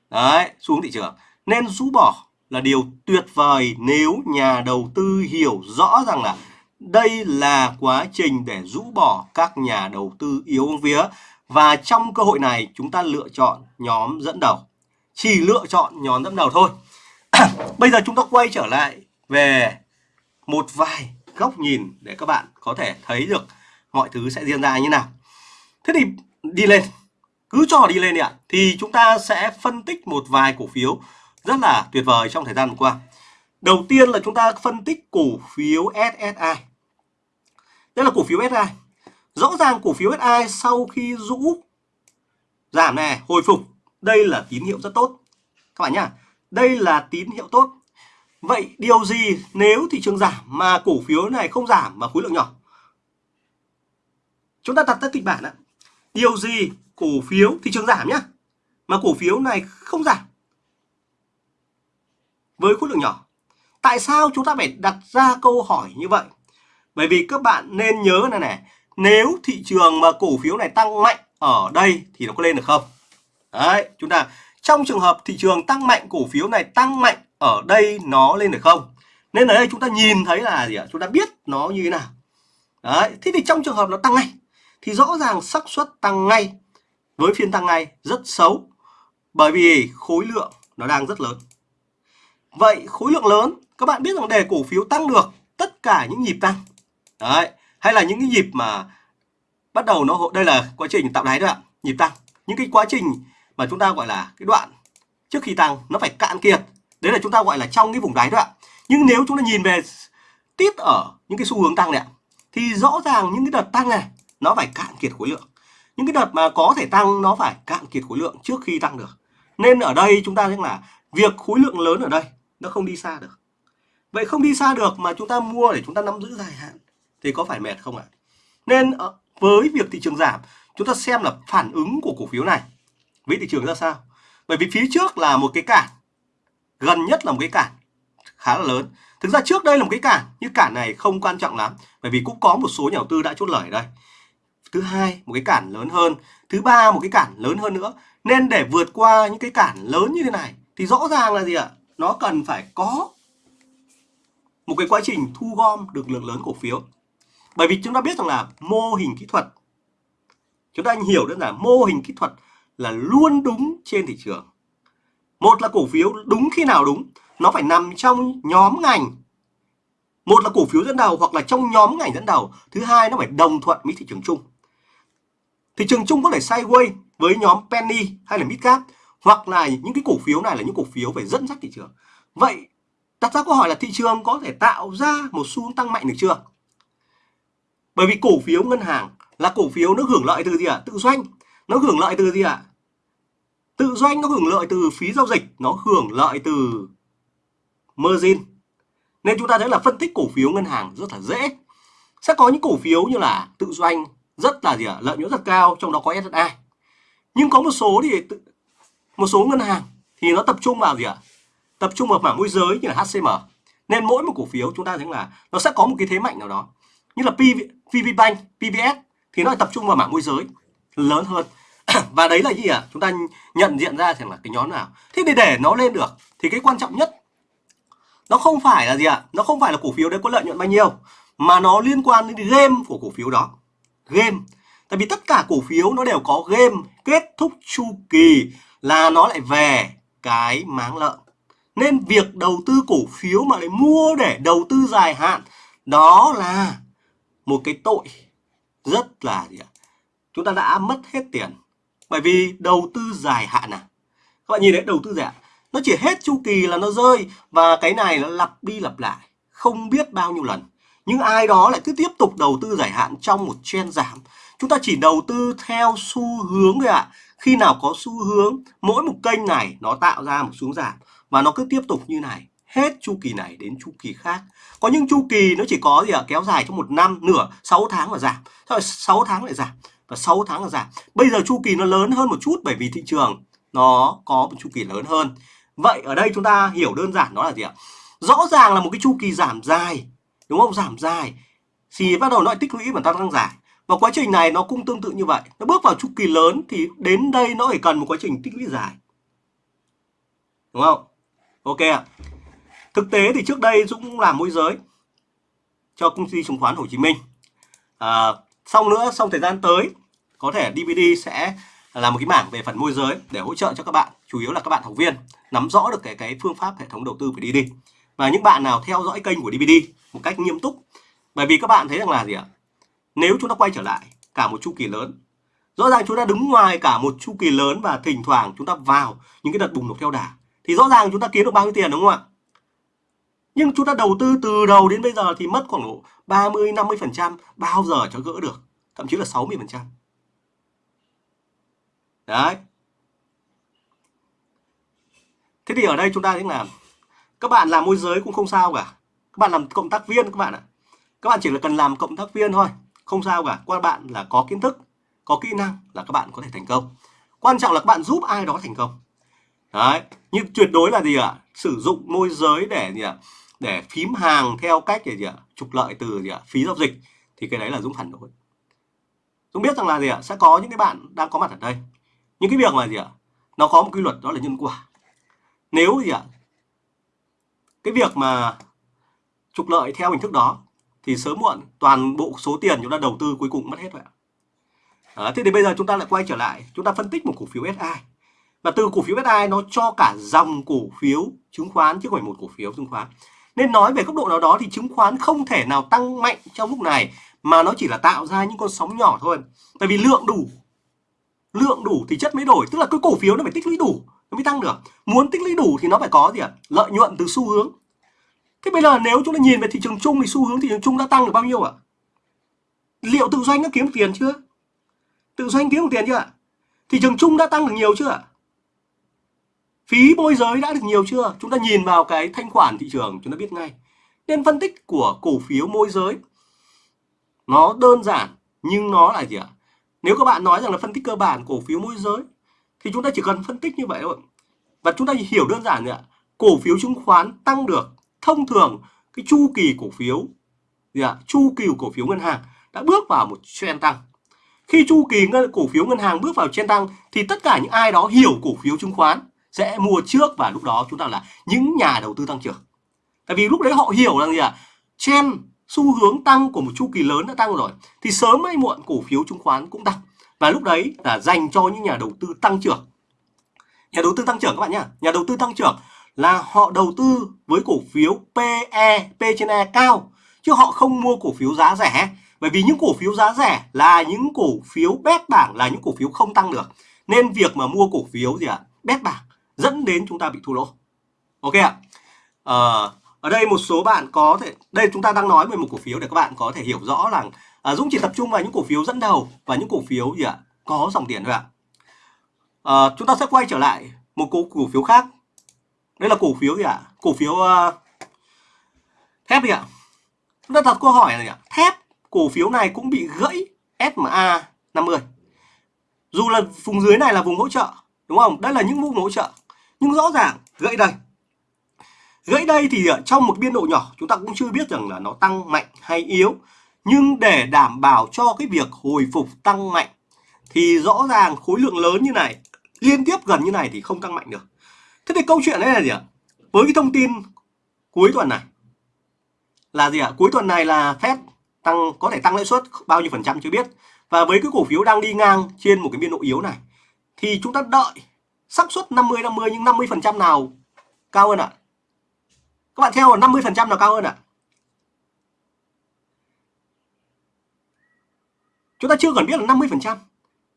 A: đấy, xu hướng thị trường nên rũ bỏ là điều tuyệt vời nếu nhà đầu tư hiểu rõ rằng là đây là quá trình để rũ bỏ các nhà đầu tư yếu vía và trong cơ hội này chúng ta lựa chọn nhóm dẫn đầu. Chỉ lựa chọn nhóm dẫn đầu thôi. Bây giờ chúng ta quay trở lại về một vài góc nhìn để các bạn có thể thấy được mọi thứ sẽ diễn ra như nào. Thế thì đi lên, cứ cho đi lên đi ạ. Thì chúng ta sẽ phân tích một vài cổ phiếu rất là tuyệt vời trong thời gian vừa qua. Đầu tiên là chúng ta phân tích cổ phiếu SSI. Đây là cổ phiếu SSI. Rõ ràng cổ phiếu SSI sau khi rũ giảm này, hồi phục, đây là tín hiệu rất tốt. Các bạn nhá, đây là tín hiệu tốt. Vậy điều gì nếu thị trường giảm mà cổ phiếu này không giảm mà khối lượng nhỏ? Chúng ta đặt ra kịch bản ạ. Điều gì cổ phiếu thị trường giảm nhá mà cổ phiếu này không giảm với khối lượng nhỏ? Tại sao chúng ta phải đặt ra câu hỏi như vậy? Bởi vì các bạn nên nhớ này này, nếu thị trường mà cổ phiếu này tăng mạnh ở đây thì nó có lên được không? Đấy, chúng ta trong trường hợp thị trường tăng mạnh cổ phiếu này tăng mạnh ở đây nó lên được không? Nên ở đây chúng ta nhìn thấy là gì ạ? Chúng ta biết nó như thế nào. Đấy, thế thì trong trường hợp nó tăng ngay thì rõ ràng xác suất tăng ngay với phiên tăng ngay rất xấu bởi vì khối lượng nó đang rất lớn. Vậy khối lượng lớn, các bạn biết rằng để cổ phiếu tăng được tất cả những nhịp tăng. Đấy, hay là những cái nhịp mà bắt đầu nó đây là quá trình tạo đáy đó ạ, nhịp tăng. Những cái quá trình mà chúng ta gọi là cái đoạn trước khi tăng, nó phải cạn kiệt. Đấy là chúng ta gọi là trong cái vùng đáy đó ạ. Nhưng nếu chúng ta nhìn về tít ở những cái xu hướng tăng này ạ, thì rõ ràng những cái đợt tăng này, nó phải cạn kiệt khối lượng. Những cái đợt mà có thể tăng, nó phải cạn kiệt khối lượng trước khi tăng được. Nên ở đây chúng ta thấy là việc khối lượng lớn ở đây nó không đi xa được. Vậy không đi xa được mà chúng ta mua để chúng ta nắm giữ dài hạn thì có phải mệt không ạ? Nên ờ, với việc thị trường giảm, chúng ta xem là phản ứng của cổ phiếu này với thị trường ra sao. Bởi vì phía trước là một cái cản, gần nhất là một cái cản khá là lớn. Thực ra trước đây là một cái cản, nhưng cản này không quan trọng lắm, bởi vì cũng có một số nhà đầu tư đã chốt lời ở đây. Thứ hai, một cái cản lớn hơn. Thứ ba, một cái cản lớn hơn nữa. Nên để vượt qua những cái cản lớn như thế này thì rõ ràng là gì ạ? Nó cần phải có một cái quá trình thu gom được lượng lớn cổ phiếu. Bởi vì chúng ta biết rằng là mô hình kỹ thuật, chúng ta hiểu đơn giản mô hình kỹ thuật là luôn đúng trên thị trường. Một là cổ phiếu đúng khi nào đúng, nó phải nằm trong nhóm ngành. Một là cổ phiếu dẫn đầu hoặc là trong nhóm ngành dẫn đầu. Thứ hai, nó phải đồng thuận với thị trường chung. Thị trường chung có thể sideways với nhóm penny hay là midcap hoặc là những cái cổ phiếu này là những cổ phiếu phải dẫn dắt thị trường vậy, đặt ra câu hỏi là thị trường có thể tạo ra một xu hướng tăng mạnh được chưa bởi vì cổ phiếu ngân hàng là cổ phiếu nó hưởng lợi từ gì ạ à? tự doanh nó hưởng lợi từ gì ạ à? tự doanh nó hưởng lợi từ phí giao dịch, nó hưởng lợi từ margin nên chúng ta thấy là phân tích cổ phiếu ngân hàng rất là dễ sẽ có những cổ phiếu như là tự doanh rất là gì ạ à? lợi nhuận rất cao, trong đó có SSI nhưng có một số thì một số ngân hàng thì nó tập trung vào gì ạ? Tập trung vào mảng môi giới như là HCM nên mỗi một cổ phiếu chúng ta thấy là nó sẽ có một cái thế mạnh nào đó. Như là PV, Bank, PBS thì nó tập trung vào mảng môi giới lớn hơn. Và đấy là gì ạ? À? chúng ta nhận diện ra rằng là cái nhóm nào. Thế để để nó lên được thì cái quan trọng nhất nó không phải là gì ạ? À? nó không phải là cổ phiếu đấy có lợi nhuận bao nhiêu mà nó liên quan đến game của cổ phiếu đó. Game. Tại vì tất cả cổ phiếu nó đều có game kết thúc chu kỳ là nó lại về cái máng lợn nên việc đầu tư cổ phiếu mà lại mua để đầu tư dài hạn, đó là một cái tội rất là gì ạ? Chúng ta đã mất hết tiền. Bởi vì đầu tư dài hạn à. Các bạn nhìn đấy đầu tư dài hạn. Nó chỉ hết chu kỳ là nó rơi và cái này nó lặp đi lặp lại. Không biết bao nhiêu lần. Nhưng ai đó lại cứ tiếp tục đầu tư dài hạn trong một trend giảm. Chúng ta chỉ đầu tư theo xu hướng thôi ạ. À. Khi nào có xu hướng, mỗi một kênh này nó tạo ra một xuống giảm và nó cứ tiếp tục như này hết chu kỳ này đến chu kỳ khác. Có những chu kỳ nó chỉ có gì ạ? Kéo dài trong một năm nửa 6 tháng là giảm. Rồi 6 tháng lại giảm và 6 tháng là giảm. Bây giờ chu kỳ nó lớn hơn một chút bởi vì thị trường nó có một chu kỳ lớn hơn. Vậy ở đây chúng ta hiểu đơn giản đó là gì ạ? Rõ ràng là một cái chu kỳ giảm dài đúng không? Giảm dài. Thì bắt đầu nó tích lũy và tăng dài và quá trình này nó cũng tương tự như vậy. Nó bước vào chu kỳ lớn thì đến đây nó phải cần một quá trình tích lũy dài. Đúng không? Ok ạ. Thực tế thì trước đây Dũng cũng làm môi giới cho công ty chứng khoán Hồ Chí Minh. À, xong nữa xong thời gian tới có thể DVD sẽ là một cái mảng về phần môi giới để hỗ trợ cho các bạn chủ yếu là các bạn học viên nắm rõ được cái cái phương pháp hệ thống đầu tư của DVD và những bạn nào theo dõi kênh của DVD một cách nghiêm túc bởi vì các bạn thấy rằng là gì ạ? Nếu chúng ta quay trở lại cả một chu kỳ lớn, rõ ràng chúng ta đứng ngoài cả một chu kỳ lớn và thỉnh thoảng chúng ta vào những cái đợt bùng nổ theo đà, thì rõ ràng chúng ta kiếm được bao nhiêu tiền, đúng không ạ? Nhưng chúng ta đầu tư từ đầu đến bây giờ thì mất khoảng độ 30 50 phần trăm, bao giờ cho gỡ được? Thậm chí là 60 phần trăm. Đấy. Thế thì ở đây chúng ta thấy làm các bạn làm môi giới cũng không sao cả. Các bạn làm cộng tác viên các bạn ạ. Các bạn chỉ là cần làm cộng tác viên thôi không sao cả quan bạn là có kiến thức, có kỹ năng là các bạn có thể thành công. Quan trọng là các bạn giúp ai đó thành công. Đấy nhưng tuyệt đối là gì ạ? Sử dụng môi giới để gì ạ? Để phím hàng theo cách gì ạ? Trục lợi từ gì ạ? Phí giao dịch, thì cái đấy là dũng phản đối. Dũng biết rằng là gì ạ? Sẽ có những cái bạn đang có mặt ở đây. Những cái việc mà gì ạ? Nó có một quy luật, đó là nhân quả. Nếu gì ạ? Cái việc mà trục lợi theo hình thức đó thì sớm muộn toàn bộ số tiền chúng ta đầu tư cuối cùng mất hết vậy ạ. À, thế thì bây giờ chúng ta lại quay trở lại chúng ta phân tích một cổ phiếu SI và từ cổ phiếu SI nó cho cả dòng cổ phiếu chứng khoán chứ không phải một cổ phiếu chứng khoán. Nên nói về góc độ nào đó thì chứng khoán không thể nào tăng mạnh trong lúc này mà nó chỉ là tạo ra những con sóng nhỏ thôi. Tại vì lượng đủ lượng đủ thì chất mới đổi tức là cái cổ phiếu nó phải tích lũy đủ nó mới tăng được. Muốn tích lũy đủ thì nó phải có gì ạ? Lợi nhuận từ xu hướng thế bây giờ nếu chúng ta nhìn về thị trường chung thì xu hướng thị trường chung đã tăng được bao nhiêu ạ? Liệu tự doanh nó kiếm tiền chưa? Tự doanh kiếm được tiền chưa ạ? Thị trường chung đã tăng được nhiều chưa ạ? Phí môi giới đã được nhiều chưa? Chúng ta nhìn vào cái thanh khoản thị trường, chúng ta biết ngay. Nên phân tích của cổ phiếu môi giới, nó đơn giản nhưng nó là gì ạ? Nếu các bạn nói rằng là phân tích cơ bản cổ phiếu môi giới, thì chúng ta chỉ cần phân tích như vậy thôi. Và chúng ta hiểu đơn giản ạ. Cổ phiếu chứng khoán tăng được thông thường cái chu kỳ cổ phiếu, gì ạ? Chu kỳ cổ phiếu ngân hàng đã bước vào một trend tăng. Khi chu kỳ ngân, cổ phiếu ngân hàng bước vào trend tăng thì tất cả những ai đó hiểu cổ phiếu chứng khoán sẽ mua trước và lúc đó chúng ta là những nhà đầu tư tăng trưởng. Tại vì lúc đấy họ hiểu rằng gì ạ? Trend, xu hướng tăng của một chu kỳ lớn đã tăng rồi thì sớm hay muộn cổ phiếu chứng khoán cũng tăng. Và lúc đấy là dành cho những nhà đầu tư tăng trưởng. Nhà đầu tư tăng trưởng các bạn nhá. Nhà đầu tư tăng trưởng là họ đầu tư với cổ phiếu PE P trên E cao chứ họ không mua cổ phiếu giá rẻ bởi vì những cổ phiếu giá rẻ là những cổ phiếu bét bảng là những cổ phiếu không tăng được nên việc mà mua cổ phiếu gì ạ bét bảng dẫn đến chúng ta bị thua lỗ ok ạ à, ở đây một số bạn có thể đây chúng ta đang nói về một cổ phiếu để các bạn có thể hiểu rõ là à, Dũng chỉ tập trung vào những cổ phiếu dẫn đầu và những cổ phiếu gì ạ có dòng tiền thôi ạ à, chúng ta sẽ quay trở lại một cổ, cổ phiếu khác đây là cổ phiếu gì ạ? Cổ phiếu uh, thép gì ạ. Chúng ta đặt câu hỏi này ạ. Thép cổ phiếu này cũng bị gãy SMA 50 dù là vùng dưới này là vùng hỗ trợ đúng không? Đây là những vùng hỗ trợ. Nhưng rõ ràng gãy đây. Gãy đây thì ờ, trong một biên độ nhỏ chúng ta cũng chưa biết rằng là nó tăng mạnh hay yếu. Nhưng để đảm bảo cho cái việc hồi phục tăng mạnh thì rõ ràng khối lượng lớn như này liên tiếp gần như này thì không tăng mạnh được thế thì câu chuyện đấy là gì ạ? Với cái thông tin cuối tuần này, là gì ạ? Cuối tuần này là Fed tăng, có thể tăng lãi suất bao nhiêu phần trăm chưa biết. Và với cái cổ phiếu đang đi ngang trên một cái biên độ yếu này, thì chúng ta đợi xác suất 50 50 nhưng 50 phần trăm nào cao hơn ạ? Các bạn theo là 50 phần trăm nào cao hơn ạ? Chúng ta chưa cần biết là 50 phần trăm.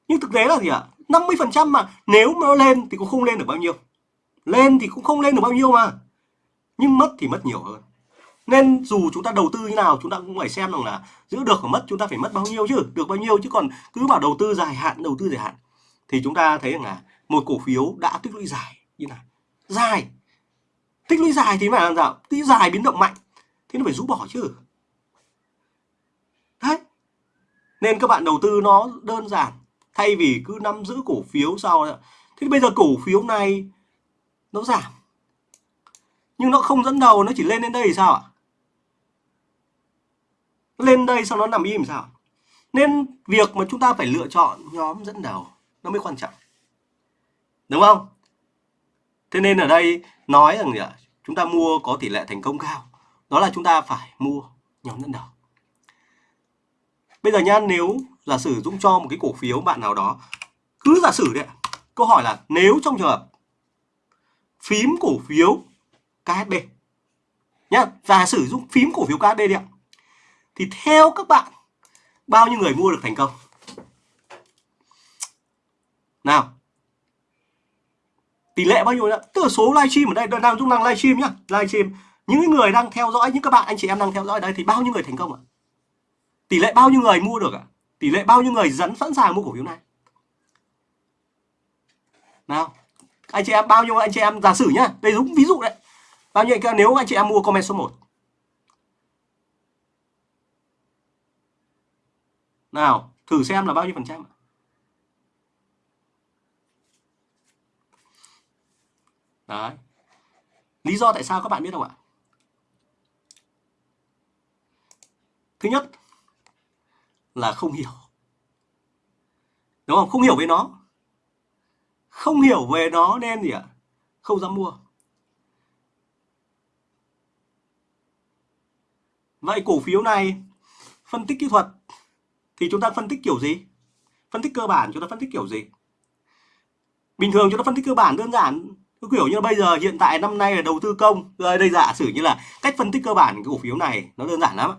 A: Nhưng thực tế là gì ạ? 50 phần trăm mà nếu mà nó lên thì cũng không lên được bao nhiêu lên thì cũng không lên được bao nhiêu mà. Nhưng mất thì mất nhiều hơn. Nên dù chúng ta đầu tư như nào, chúng ta cũng phải xem rằng là giữ được hoặc mất, chúng ta phải mất bao nhiêu chứ, được bao nhiêu chứ còn cứ bảo đầu tư dài hạn, đầu tư dài hạn thì chúng ta thấy rằng là một cổ phiếu đã tích lũy dài như này dài. Tích lũy dài thì phải làm sao? Tích dài biến động mạnh thì nó phải rũ bỏ chứ. Đấy. Nên các bạn đầu tư nó đơn giản thay vì cứ nắm giữ cổ phiếu sau thế bây giờ cổ phiếu này nó giảm. Nhưng nó không dẫn đầu, nó chỉ lên đến đây thì sao ạ? Lên đây sau nó nằm im sao nên việc mà chúng ta phải lựa chọn nhóm dẫn đầu, nó mới quan trọng. Đúng không? Thế nên ở đây nói rằng gì ạ? Chúng ta mua có tỷ lệ thành công cao. Đó là chúng ta phải mua nhóm dẫn đầu. Bây giờ nhá nếu giả sử Dũng cho một cái cổ phiếu bạn nào đó, cứ giả sử đấy câu hỏi là nếu trong trường hợp phím cổ phiếu KSB nhá, giả sử dụng phím cổ phiếu KSB đi ạ. Thì theo các bạn, bao nhiêu người mua được thành công? Nào. Tỷ lệ bao nhiêu nữa? Tức là số livestream ở đây đang Dũng năng livestream nhá, livestream. Những người đang theo dõi, những các bạn, anh chị em đang theo dõi đây thì bao nhiêu người thành công ạ? Tỷ lệ bao nhiêu người mua được ạ? Tỷ lệ bao nhiêu người dẫn, sẵn sàng mua cổ phiếu này? Nào anh chị em, bao nhiêu anh chị em giả sử nhá, đây đúng ví dụ đấy. Bao nhiêu anh nếu anh chị em mua comment số 1 nào, thử xem là bao nhiêu phần trăm đấy. Lý do tại sao các bạn biết không ạ? Thứ nhất là không hiểu. Đúng không? Không hiểu về nó không hiểu về nó nên gì ạ? Không dám mua. Vậy cổ phiếu này, phân tích kỹ thuật thì chúng ta phân tích kiểu gì? Phân tích cơ bản chúng ta phân tích kiểu gì? Bình thường chúng ta phân tích cơ bản đơn giản kiểu như bây giờ, hiện tại, năm nay là đầu tư công. Đây giả sử như là cách phân tích cơ bản cái cổ phiếu này nó đơn giản lắm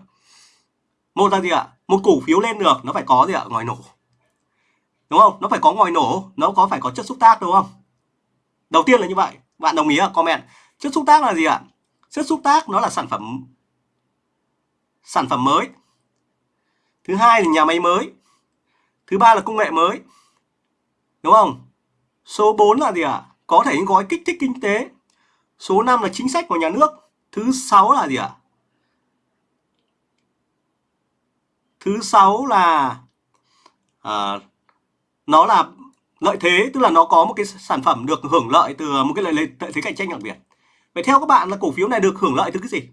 A: một là gì ạ? Một cổ phiếu lên được, nó phải có gì ạ? Ngòi nổ đúng không? Nó phải có ngòi nổ nó có phải có chất xúc tác đúng không? Đầu tiên là như vậy bạn đồng ý à comment. Chất xúc tác là gì ạ? Chất xúc tác nó là sản phẩm sản phẩm mới. Thứ hai là nhà máy mới. Thứ ba là công nghệ mới. Đúng không? Số 4 là gì ạ? Có thể những gói kích thích kinh tế. Số 5 là chính sách của nhà nước. Thứ sáu là gì ạ? Thứ sáu là à, nó là lợi thế tức là nó có một cái sản phẩm được hưởng lợi từ một cái lợi, lợi thế cạnh tranh đặc biệt. Vậy theo các bạn là cổ phiếu này được hưởng lợi từ cái gì?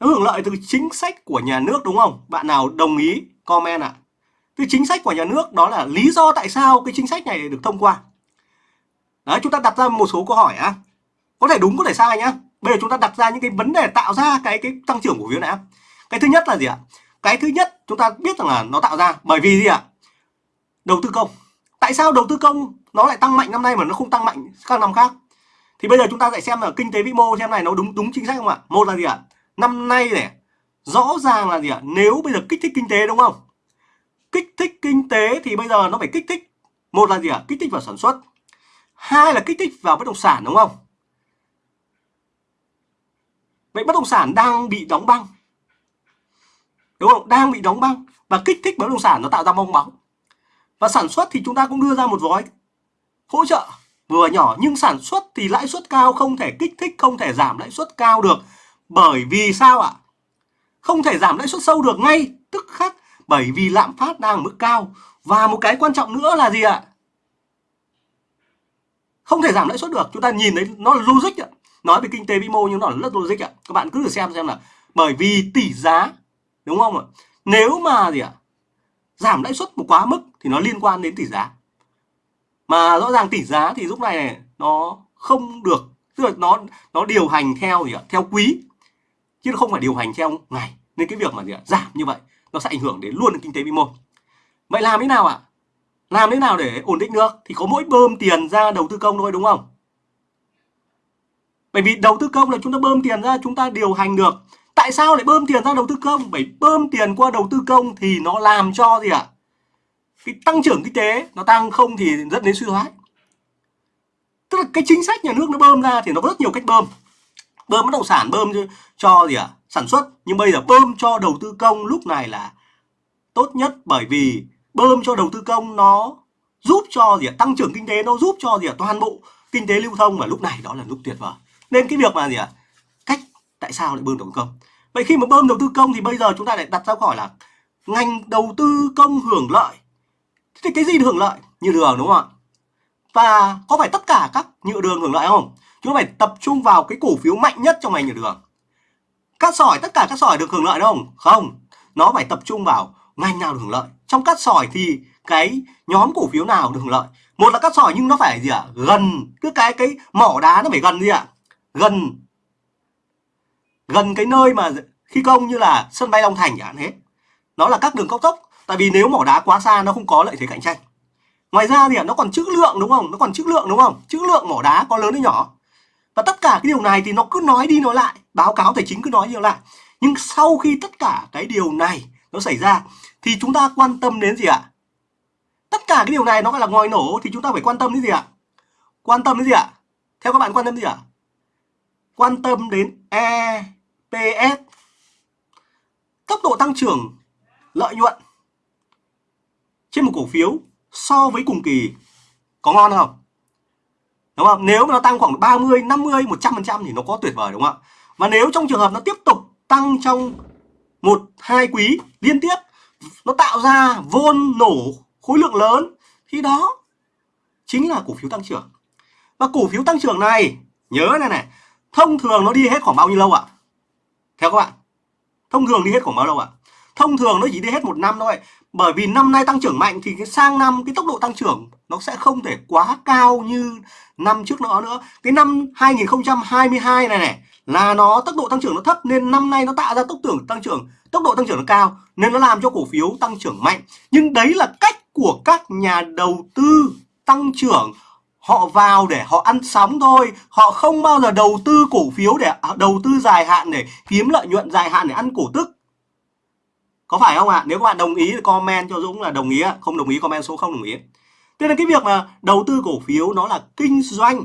A: Nó hưởng lợi từ chính sách của nhà nước đúng không? Bạn nào đồng ý comment ạ? À? từ chính sách của nhà nước đó là lý do tại sao cái chính sách này được thông qua. Đấy chúng ta đặt ra một số câu hỏi á. Có thể đúng có thể sai nhá. Bây giờ chúng ta đặt ra những cái vấn đề tạo ra cái cái tăng trưởng của phiếu này cái thứ nhất là gì ạ? Cái thứ nhất chúng ta biết rằng là nó tạo ra bởi vì gì ạ? Đầu tư công. Tại sao đầu tư công nó lại tăng mạnh năm nay mà nó không tăng mạnh các năm khác? Thì bây giờ chúng ta lại xem là kinh tế vĩ mô xem này nó đúng đúng chính sách không ạ? Một là gì ạ? Năm nay này, rõ ràng là gì ạ? Nếu bây giờ kích thích kinh tế đúng không? Kích thích kinh tế thì bây giờ nó phải kích thích, một là gì ạ? Kích thích vào sản xuất. Hai là kích thích vào bất động sản đúng không? Vậy bất động sản đang bị đóng băng đúng không? Đang bị đóng băng. Và kích thích bất động sản nó tạo ra bong bóng. Và sản xuất thì chúng ta cũng đưa ra một gói hỗ trợ vừa nhỏ. Nhưng sản xuất thì lãi suất cao không thể kích thích, không thể giảm lãi suất cao được. Bởi vì sao ạ? Không thể giảm lãi suất sâu được ngay tức khắc bởi vì lạm phát đang ở mức cao. Và một cái quan trọng nữa là gì ạ? Không thể giảm lãi suất được. Chúng ta nhìn thấy nó là logic ạ. Nói về kinh tế vĩ mô nhưng nó là rất logic ạ. Các bạn cứ thử xem xem là bởi vì tỷ giá đúng không ạ? Nếu mà gì ạ? Giảm lãi suất một quá mức thì nó liên quan đến tỷ giá. Mà rõ ràng tỷ giá thì lúc này, này nó không được tức là nó nó điều hành theo gì ạ? Theo quý chứ nó không phải điều hành theo ngày. Nên cái việc mà gì ạ? Giảm như vậy nó sẽ ảnh hưởng đến luôn đến kinh tế vĩ mô. Vậy làm thế nào ạ? Làm thế nào để ổn định được? Thì có mỗi bơm tiền ra đầu tư công thôi đúng không? Bởi vì đầu tư công là chúng ta bơm tiền ra chúng ta điều hành được tại sao lại bơm tiền ra đầu tư công? Bởi bơm tiền qua đầu tư công thì nó làm cho gì ạ? Cái tăng trưởng kinh tế nó tăng không thì dẫn đến suy thoái. Tức là cái chính sách nhà nước nó bơm ra thì nó có rất nhiều cách bơm. Bơm bất động sản bơm cho, cho gì ạ? Sản xuất. Nhưng bây giờ bơm cho đầu tư công lúc này là tốt nhất bởi vì bơm cho đầu tư công nó giúp cho gì ạ? Tăng trưởng kinh tế nó giúp cho gì ạ? Toàn bộ kinh tế lưu thông và lúc này đó là lúc tuyệt vời. Nên cái việc mà gì ạ? à? Tại sao lại bơm đầu tư công? Vậy khi mà bơm đầu tư công thì bây giờ chúng ta lại đặt ra câu hỏi là ngành đầu tư công hưởng lợi. Thì cái gì hưởng lợi? Nhựa đường, đúng không ạ? Và có phải tất cả các nhựa đường hưởng lợi không? Chúng ta phải tập trung vào cái cổ phiếu mạnh nhất trong ngành nhựa đường. Cát sỏi, tất cả các sỏi được hưởng lợi không không. Nó phải tập trung vào ngành nào được hưởng lợi. Trong cát sỏi thì cái nhóm cổ phiếu nào được hưởng lợi? Một là cát sỏi nhưng nó phải gì ạ? Gần. Cứ cái cái mỏ đá nó phải gần gì ạ? Gần gần cái nơi mà thi công như là sân bay Long Thành chẳng hạn thế. Nó là các đường cao tốc, tại vì nếu mỏ đá quá xa nó không có lợi thế cạnh tranh. Ngoài ra thì nó còn chữ lượng đúng không? Nó còn chữ lượng đúng không? Chữ lượng mỏ đá có lớn hay nhỏ. Và tất cả cái điều này thì nó cứ nói đi nói lại, báo cáo tài chính cứ nói đi nói lại. Nhưng sau khi tất cả cái điều này nó xảy ra thì chúng ta quan tâm đến gì ạ? Tất cả cái điều này nó gọi là ngòi nổ thì chúng ta phải quan tâm đến gì ạ? Quan tâm đến gì ạ? Theo các bạn quan tâm đến gì ạ? Quan tâm đến e EPS tốc độ tăng trưởng lợi nhuận trên một cổ phiếu so với cùng kỳ có ngon không? Đúng không? Nếu mà nó tăng khoảng 30, 50, 100% thì nó có tuyệt vời đúng không ạ? Và nếu trong trường hợp nó tiếp tục tăng trong một hai quý liên tiếp nó tạo ra vôn nổ khối lượng lớn thì đó chính là cổ phiếu tăng trưởng. Và cổ phiếu tăng trưởng này nhớ này này, thông thường nó đi hết khoảng bao nhiêu lâu ạ? Theo các bạn. Thông thường đi hết khoảng bao lâu ạ? Thông thường nó chỉ đi hết một năm thôi bởi vì năm nay tăng trưởng mạnh thì cái sang năm, cái tốc độ tăng trưởng nó sẽ không thể quá cao như năm trước nữa nữa cái năm 2022 này này, là nó tốc độ tăng trưởng nó thấp nên năm nay nó tạo ra tốc tưởng tăng trưởng, tốc độ tăng trưởng nó cao nên nó làm cho cổ phiếu tăng trưởng mạnh nhưng đấy là cách của các nhà đầu tư tăng trưởng họ vào để họ ăn sóng thôi họ không bao giờ đầu tư cổ phiếu để à, đầu tư dài hạn để kiếm lợi nhuận dài hạn để ăn cổ tức có phải không ạ? À? Nếu các bạn đồng ý thì comment cho Dũng là đồng ý, không đồng ý comment số không đồng ý. Thế nên cái việc mà đầu tư cổ phiếu nó là kinh doanh.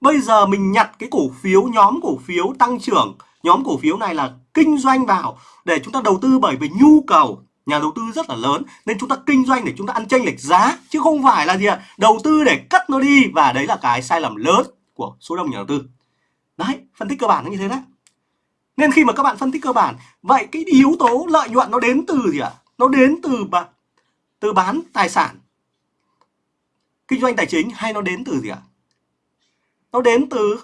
A: Bây giờ mình nhặt cái cổ phiếu, nhóm cổ phiếu tăng trưởng, nhóm cổ phiếu này là kinh doanh vào để chúng ta đầu tư bởi vì nhu cầu nhà đầu tư rất là lớn, nên chúng ta kinh doanh để chúng ta ăn chênh lệch giá, chứ không phải là gì ạ? Đầu tư để cắt nó đi, và đấy là cái sai lầm lớn của số đông nhà đầu tư. Đấy, phân tích cơ bản nó như thế đấy. Nên khi mà các bạn phân tích cơ bản, vậy cái yếu tố lợi nhuận nó đến từ gì ạ? Nó đến từ từ bán tài sản, kinh doanh tài chính hay nó đến từ gì ạ? Nó đến từ,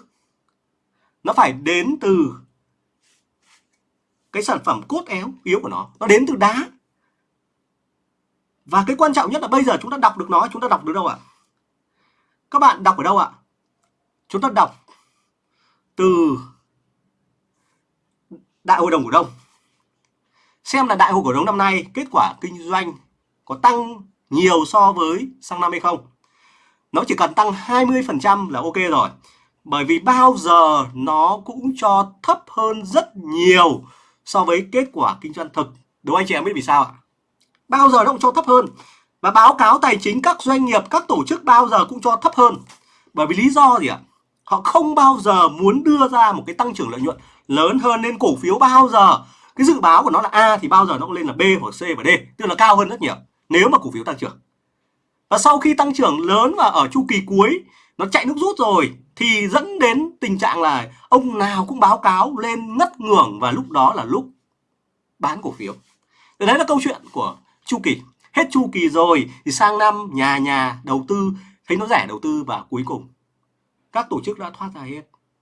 A: nó phải đến từ cái sản phẩm cốt éo yếu của nó nó đến từ đá và cái quan trọng nhất là bây giờ chúng ta đọc được nó, chúng ta đọc được đâu ạ? Các bạn đọc ở đâu ạ? Chúng ta đọc từ đại hội đồng cổ đông. Xem là đại hội cổ đông năm nay kết quả kinh doanh có tăng nhiều so với sang năm hay không? Nó chỉ cần tăng 20% là ok rồi. Bởi vì bao giờ nó cũng cho thấp hơn rất nhiều so với kết quả kinh doanh thực. Đúng anh chị em biết vì sao ạ? Bao giờ nó cũng cho thấp hơn. Và báo cáo tài chính các doanh nghiệp, các tổ chức bao giờ cũng cho thấp hơn. Bởi vì lý do gì ạ? Họ không bao giờ muốn đưa ra một cái tăng trưởng lợi nhuận lớn hơn nên cổ phiếu bao giờ. Cái dự báo của nó là A thì bao giờ nó cũng lên là B hoặc C và D, tức là cao hơn rất nhiều, nếu mà cổ phiếu tăng trưởng. Và sau khi tăng trưởng lớn và ở chu kỳ cuối, nó chạy nước rút rồi, thì dẫn đến tình trạng là ông nào cũng báo cáo lên ngất ngưởng và lúc đó là lúc bán cổ phiếu. Đấy là câu chuyện của chu kỳ. Hết chu kỳ rồi thì sang năm nhà nhà đầu tư, thấy nó rẻ đầu tư và cuối cùng. Các tổ chức đã thoát ra hết.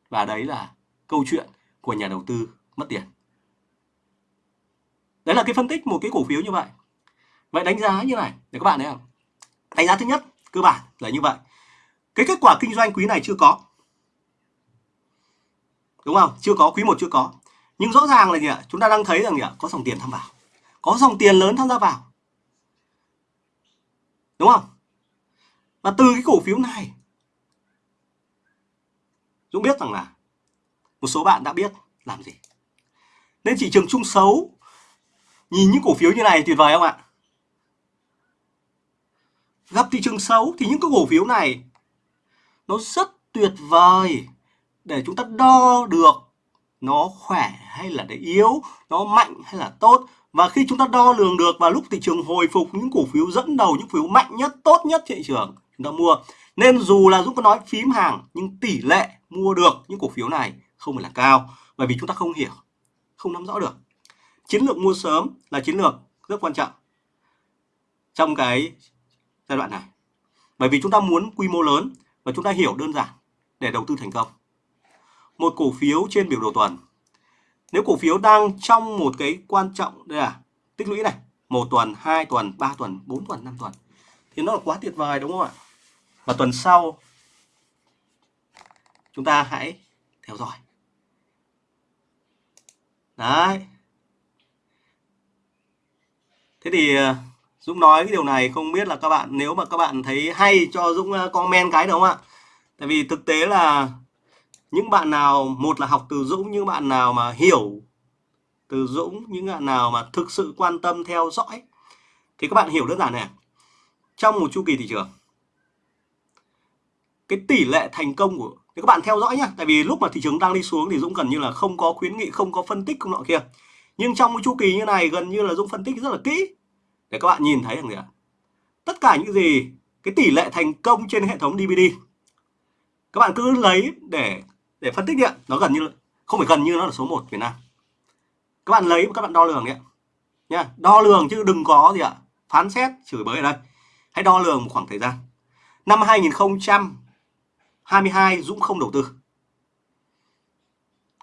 A: Và đấy là câu chuyện của nhà đầu tư mất tiền. Đấy là cái phân tích một cái cổ phiếu như vậy. Vậy đánh giá như này, để các bạn thấy không? Đánh giá thứ nhất, cơ bản là như vậy. Cái kết quả kinh doanh quý này chưa có. Đúng không? Chưa có, quý một chưa có. Nhưng rõ ràng là gì ạ? Chúng ta đang thấy rằng gì ạ? Có dòng tiền tham vào. Có dòng tiền lớn tham gia vào đúng không và từ cái cổ phiếu này, Dũng biết rằng là một số bạn đã biết làm gì. Nên thị trường chung xấu, nhìn những cổ phiếu như này tuyệt vời không ạ? Gặp thị trường xấu thì những cái cổ phiếu này nó rất tuyệt vời để chúng ta đo được nó khỏe hay là để yếu, nó mạnh hay là tốt. Và khi chúng ta đo lường được vào lúc thị trường hồi phục những cổ phiếu dẫn đầu, những cổ phiếu mạnh nhất, tốt nhất thị trường chúng ta mua. Nên dù là Dũng có nói phím hàng nhưng tỷ lệ mua được những cổ phiếu này không phải là cao bởi vì chúng ta không hiểu, không nắm rõ được. Chiến lược mua sớm là chiến lược rất quan trọng trong cái giai đoạn này. Bởi vì chúng ta muốn quy mô lớn và chúng ta hiểu đơn giản để đầu tư thành công. Một cổ phiếu trên biểu đồ tuần. Nếu cổ phiếu đang trong một cái quan trọng đây là tích lũy này, một tuần, hai tuần, ba tuần, bốn tuần, năm tuần thì nó là quá tuyệt vời đúng không ạ? Và tuần sau chúng ta hãy theo dõi đấy thế thì ờ, Dũng nói cái điều này không biết là các bạn nếu mà các bạn thấy hay cho Dũng ờ, comment cái đúng không ạ tại vì thực tế là những bạn nào, một là học từ Dũng, những bạn nào mà hiểu từ Dũng, những bạn nào mà thực sự quan tâm theo dõi, thì các bạn hiểu đơn giản này trong một chu kỳ thị trường, cái tỷ lệ thành công của, thì các bạn theo dõi nhá. Tại vì lúc mà thị trường đang đi xuống thì Dũng gần như là không có khuyến nghị, không có phân tích, không nọ kia. Nhưng trong cái chu kỳ như này, gần như là Dũng phân tích rất là kỹ. Để các bạn nhìn thấy rằng gì ạ? Tất cả những gì, cái tỷ lệ thành công trên hệ thống DVD các bạn cứ lấy để để phân tích điện nó gần như không phải gần như, nó là số 1 Việt Nam. Các bạn lấy các bạn đo lường đấy nha, đo lường chứ đừng có gì ạ, phán xét, chửi bới ở đây. Hãy đo lường một khoảng thời gian. Năm 2022 Dũng không đầu tư.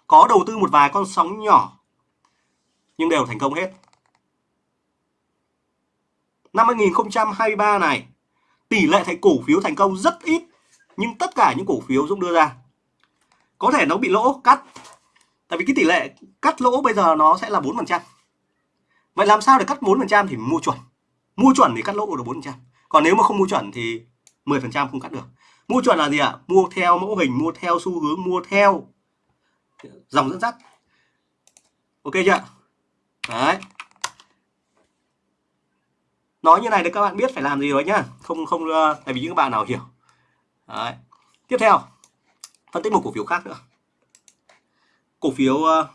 A: Có đầu tư một vài con sóng nhỏ, nhưng đều thành công hết. Năm 2023 này, tỷ lệ thành cổ phiếu thành công rất ít, nhưng tất cả những cổ phiếu Dũng đưa ra có thể nó bị lỗ, cắt. Tại vì cái tỷ lệ cắt lỗ bây giờ nó sẽ là 4% vậy làm sao để cắt 4% thì mua chuẩn? Mua chuẩn thì cắt lỗ được 4% còn nếu mà không mua chuẩn thì 10% không cắt được. Mua chuẩn là gì ạ? Mua theo mẫu hình, mua theo xu hướng, mua theo dòng dẫn dắt. Ok chưa đấy. Nói như này để các bạn biết phải làm gì rồi nhá. Không không ờ, tại vì những bạn nào hiểu. Đấy. tiếp theo phân tích một cổ phiếu khác nữa. Cổ phiếu uh,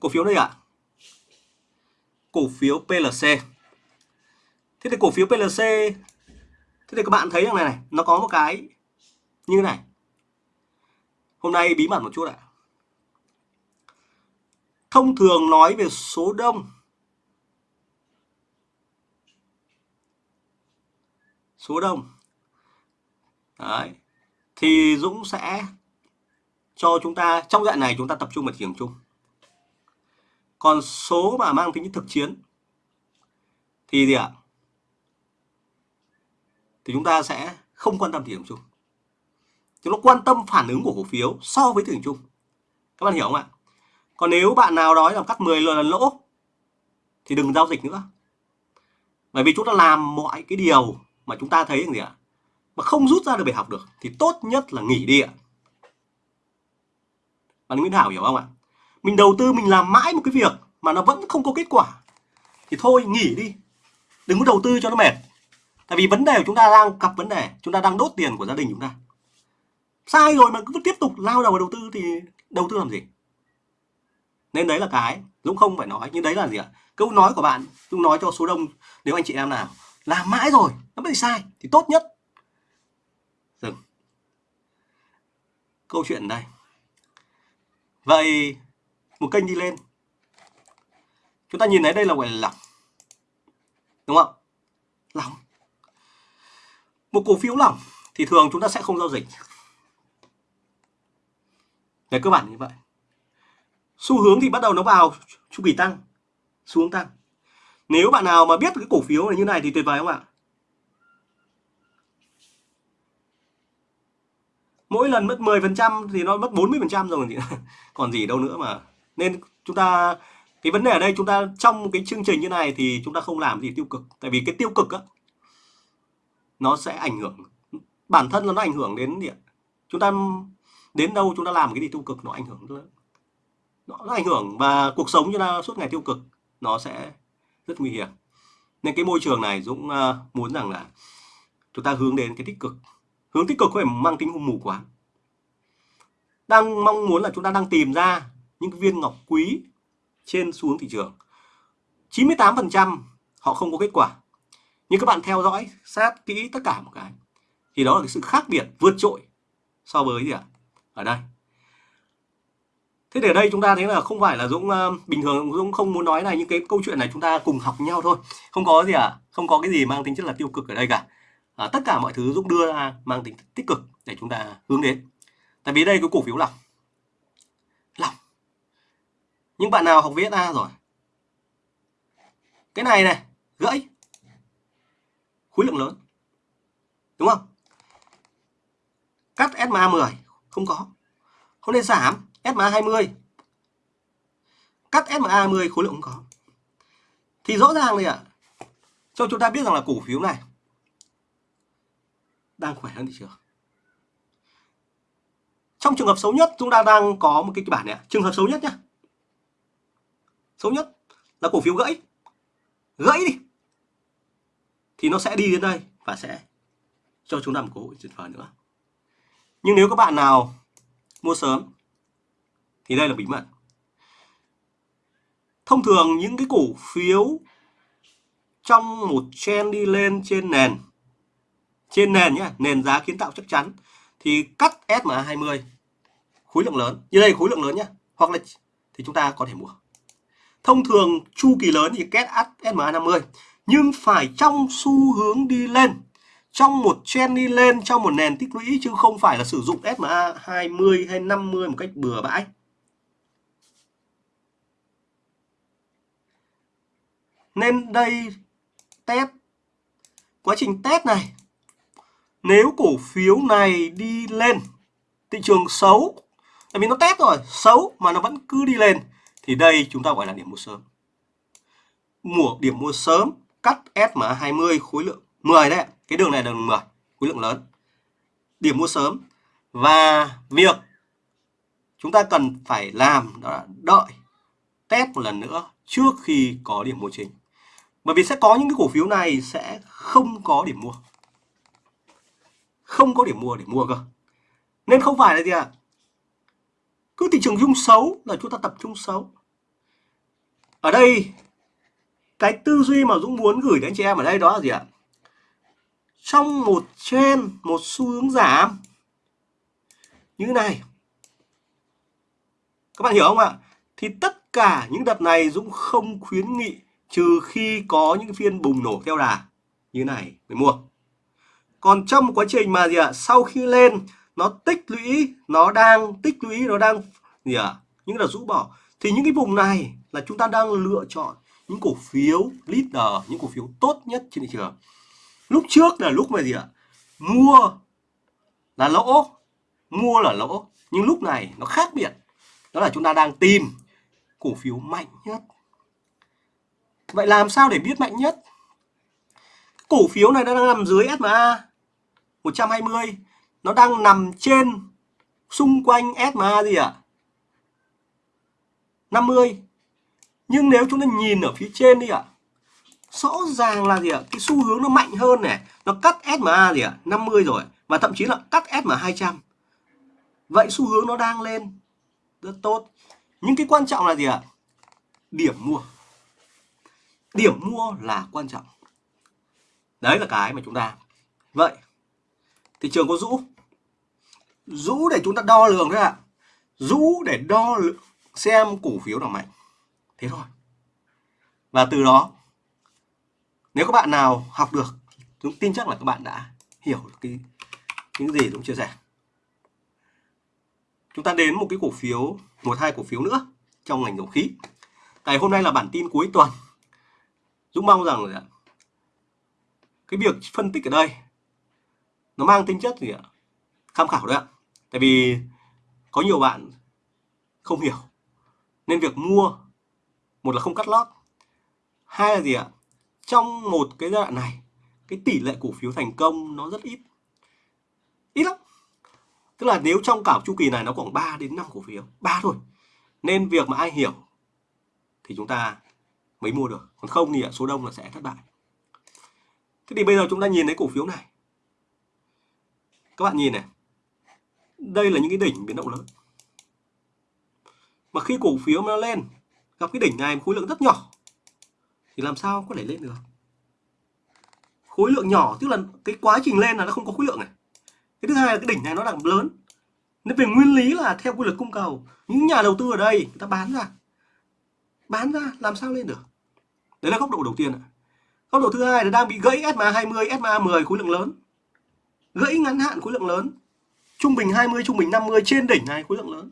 A: cổ phiếu đây ạ. À? cổ phiếu PLC thế thì cổ phiếu PLC thế thì các bạn thấy rằng này này nó có một cái như này. Hôm nay bí mật một chút ạ. Thông thường nói về số đông. Số đông. Đấy. thì Dũng sẽ cho chúng ta, trong dạng này chúng ta tập trung vào thị trường chung. Còn số mà mang tính thực chiến thì gì ạ? Thì chúng ta sẽ không quan tâm thị trường chung. Chúng nó quan tâm phản ứng của cổ phiếu so với thị trường chung. Các bạn hiểu không ạ? Còn nếu bạn nào nói là cắt 10 lần lỗ, thì đừng giao dịch nữa. Bởi vì chúng ta làm mọi cái điều mà chúng ta thấy gì ạ? Mà không rút ra được bài học được, thì tốt nhất là nghỉ đi ạ. Bạn Nguyễn Thảo hiểu không ạ? Mình đầu tư, mình làm mãi một cái việc mà nó vẫn không có kết quả. Thì thôi, nghỉ đi. Đừng có đầu tư cho nó mệt. Tại vì vấn đề của chúng ta đang gặp vấn đề, chúng ta đang đốt tiền của gia đình chúng ta. Sai rồi mà cứ tiếp tục lao đầu vào đầu tư thì đầu tư làm gì? Nên đấy là cái, Dũng không phải nói, nhưng đấy là gì ạ? Câu nói của bạn, Dũng nói cho số đông, nếu anh chị em nào, làm mãi rồi, nó bị sai, thì tốt nhất dừng. Câu chuyện đây. Vậy, một kênh đi lên. Chúng ta nhìn thấy đây là gọi là lỏng. Đúng không? Lỏng. Một cổ phiếu lỏng thì thường chúng ta sẽ không giao dịch. Về cơ bản như vậy. Xu hướng thì bắt đầu nó vào chu kỳ tăng, xuống tăng. Nếu bạn nào mà biết cái cổ phiếu này như này thì tuyệt vời không ạ? Mỗi lần mất 10% thì nó mất 40% rồi thì còn gì đâu nữa mà. Nên chúng ta cái vấn đề ở đây chúng ta trong cái chương trình như này thì chúng ta không làm gì tiêu cực. Tại vì cái tiêu cực á nó sẽ ảnh hưởng bản thân là nó ảnh hưởng đến điện chúng ta đến đâu chúng ta làm cái gì tiêu cực nó ảnh hưởng nó, nó ảnh hưởng và cuộc sống chúng ta suốt ngày tiêu cực nó sẽ rất nguy hiểm. Nên cái môi trường này Dũng uh, muốn rằng là chúng ta hướng đến cái tích cực hướng tích cực có phải mang tính hung mù quá. Đang mong muốn là chúng ta đang tìm ra những viên ngọc quý trên xuống thị trường. 98% họ không có kết quả. Nhưng các bạn theo dõi sát kỹ tất cả một cái thì đó là cái sự khác biệt vượt trội so với gì ạ? Ở đây. Thế để đây chúng ta thấy là không phải là Dũng uh, bình thường Dũng không muốn nói này những cái câu chuyện này chúng ta cùng học nhau thôi. Không có gì à không có cái gì mang tính chất là tiêu cực ở đây cả à, tất cả mọi thứ Dũng đưa ra mang tính tích cực để chúng ta hướng đến. Tại vì đây cái cổ phiếu lỏng. Lỏng. Những bạn nào học VSA rồi. Cái này này gãy. Khối lượng lớn. Đúng không? Cắt SMA 10 không có. Không nên giảm SMA 20 cắt SMA 20 khối lượng không có. Thì rõ ràng này ạ. Cho chúng ta biết rằng là cổ phiếu này đang khỏe hơn thị trường. Trong trường hợp xấu nhất chúng ta đang có một cái kịch bản này trường hợp xấu nhất nhé, xấu nhất là cổ phiếu gãy. Gãy đi. Thì nó sẽ đi đến đây và sẽ cho chúng ta một cơ hội tuyệt vời nữa. Nhưng nếu các bạn nào mua sớm thì đây là bí mật. Thông thường những cái cổ phiếu trong một trend đi lên trên nền trên nền nhé nền giá kiến tạo chắc chắn. Thì cắt SMA 20 khối lượng lớn. Như đây khối lượng lớn nhé hoặc là thì chúng ta có thể mua. Thông thường chu kỳ lớn thì kết SMA 50 nhưng phải trong xu hướng đi lên. Trong một trend đi lên, trong một nền tích lũy, chứ không phải là sử dụng SMA 20 hay 50 một cách bừa bãi. Nên đây, test. Quá trình test này nếu cổ phiếu này đi lên, thị trường xấu, tại vì nó test rồi, xấu mà nó vẫn cứ đi lên, thì đây chúng ta gọi là điểm mua sớm. Mua, điểm mua sớm, cắt SMA 20 khối lượng 10 đấy cái đường này là đường 10 khối lượng lớn. Điểm mua sớm và việc chúng ta cần phải làm đó là đợi, test một lần nữa trước khi có điểm mua chính. Bởi vì sẽ có những cái cổ phiếu này sẽ không có điểm mua không có điểm mua để mua cơ. Nên không phải là gì ạ? À? cứ thị trường dung xấu là chúng ta tập trung xấu. Ở đây, cái tư duy mà Dũng muốn gửi đến anh chị em ở đây đó là gì ạ? Trong một trên một xu hướng giảm như thế này. Các bạn hiểu không ạ? Thì tất cả những đợt này Dũng không khuyến nghị trừ khi có những phiên bùng nổ theo đà như này mới mua còn trong một quá trình mà gì ạ? Sau khi lên, nó tích lũy, nó đang tích lũy, nó đang gì ạ? Những là rũ bỏ. Thì những cái vùng này là chúng ta đang lựa chọn những cổ phiếu leader, những cổ phiếu tốt nhất trên thị trường. Lúc trước là lúc mà gì ạ? Mua là lỗ, mua là lỗ. Nhưng lúc này nó khác biệt. Đó là chúng ta đang tìm cổ phiếu mạnh nhất. Vậy làm sao để biết mạnh nhất? Cổ phiếu này đang nằm dưới SMA 120 nó đang nằm trên xung quanh SMA gì ạ à? 50 nhưng nếu chúng ta nhìn ở phía trên đi ạ à, rõ ràng là gì ạ à? cái xu hướng nó mạnh hơn này nó cắt SMA gì ạ à? 50 rồi và thậm chí là cắt SMA 200 vậy xu hướng nó đang lên rất tốt nhưng cái quan trọng là gì ạ à? điểm mua điểm mua là quan trọng đấy là cái mà chúng ta vậy thị trường có rũ. Rũ để chúng ta đo lường thôi ạ. Rũ để đo lượng xem cổ phiếu nào mạnh. Thế thôi. Và từ đó, nếu các bạn nào học được chúng tin chắc là các bạn đã hiểu được cái, những gì Dũng chia sẻ. Chúng ta đến một cái cổ phiếu, một hai cổ phiếu nữa trong ngành dầu khí. Tại hôm nay là bản tin cuối tuần. Dũng mong rằng là cái việc phân tích ở đây nó mang tính chất gì ạ? Tham khảo đấy ạ. Tại vì có nhiều bạn không hiểu. Nên việc mua, một là không cắt lót. Hai là gì ạ? Trong một cái giai đoạn này, cái tỷ lệ cổ phiếu thành công nó rất ít. Ít lắm. Tức là nếu trong cả chu kỳ này nó khoảng 3 đến 5 cổ phiếu, ba thôi. Nên việc mà ai hiểu thì chúng ta mới mua được. Còn không thì số đông là sẽ thất bại. Thế thì bây giờ chúng ta nhìn thấy cổ phiếu này các bạn nhìn này. Đây là những cái đỉnh biến động lớn. Mà khi cổ phiếu nó lên, gặp cái đỉnh này khối lượng rất nhỏ, thì làm sao có thể lên được? Khối lượng nhỏ, tức là cái quá trình lên là nó không có khối lượng này. Cái thứ hai là cái đỉnh này nó đang lớn. Nên về nguyên lý là theo quy luật cung cầu, những nhà đầu tư ở đây người ta bán ra. Bán ra, làm sao lên được? Đấy là góc độ đầu tiên ạ. Góc độ thứ hai là đang bị gãy SMA 20 SMA 10 khối lượng lớn gãy ngắn hạn khối lượng lớn, trung bình 20 trung bình 50 trên đỉnh này khối lượng lớn.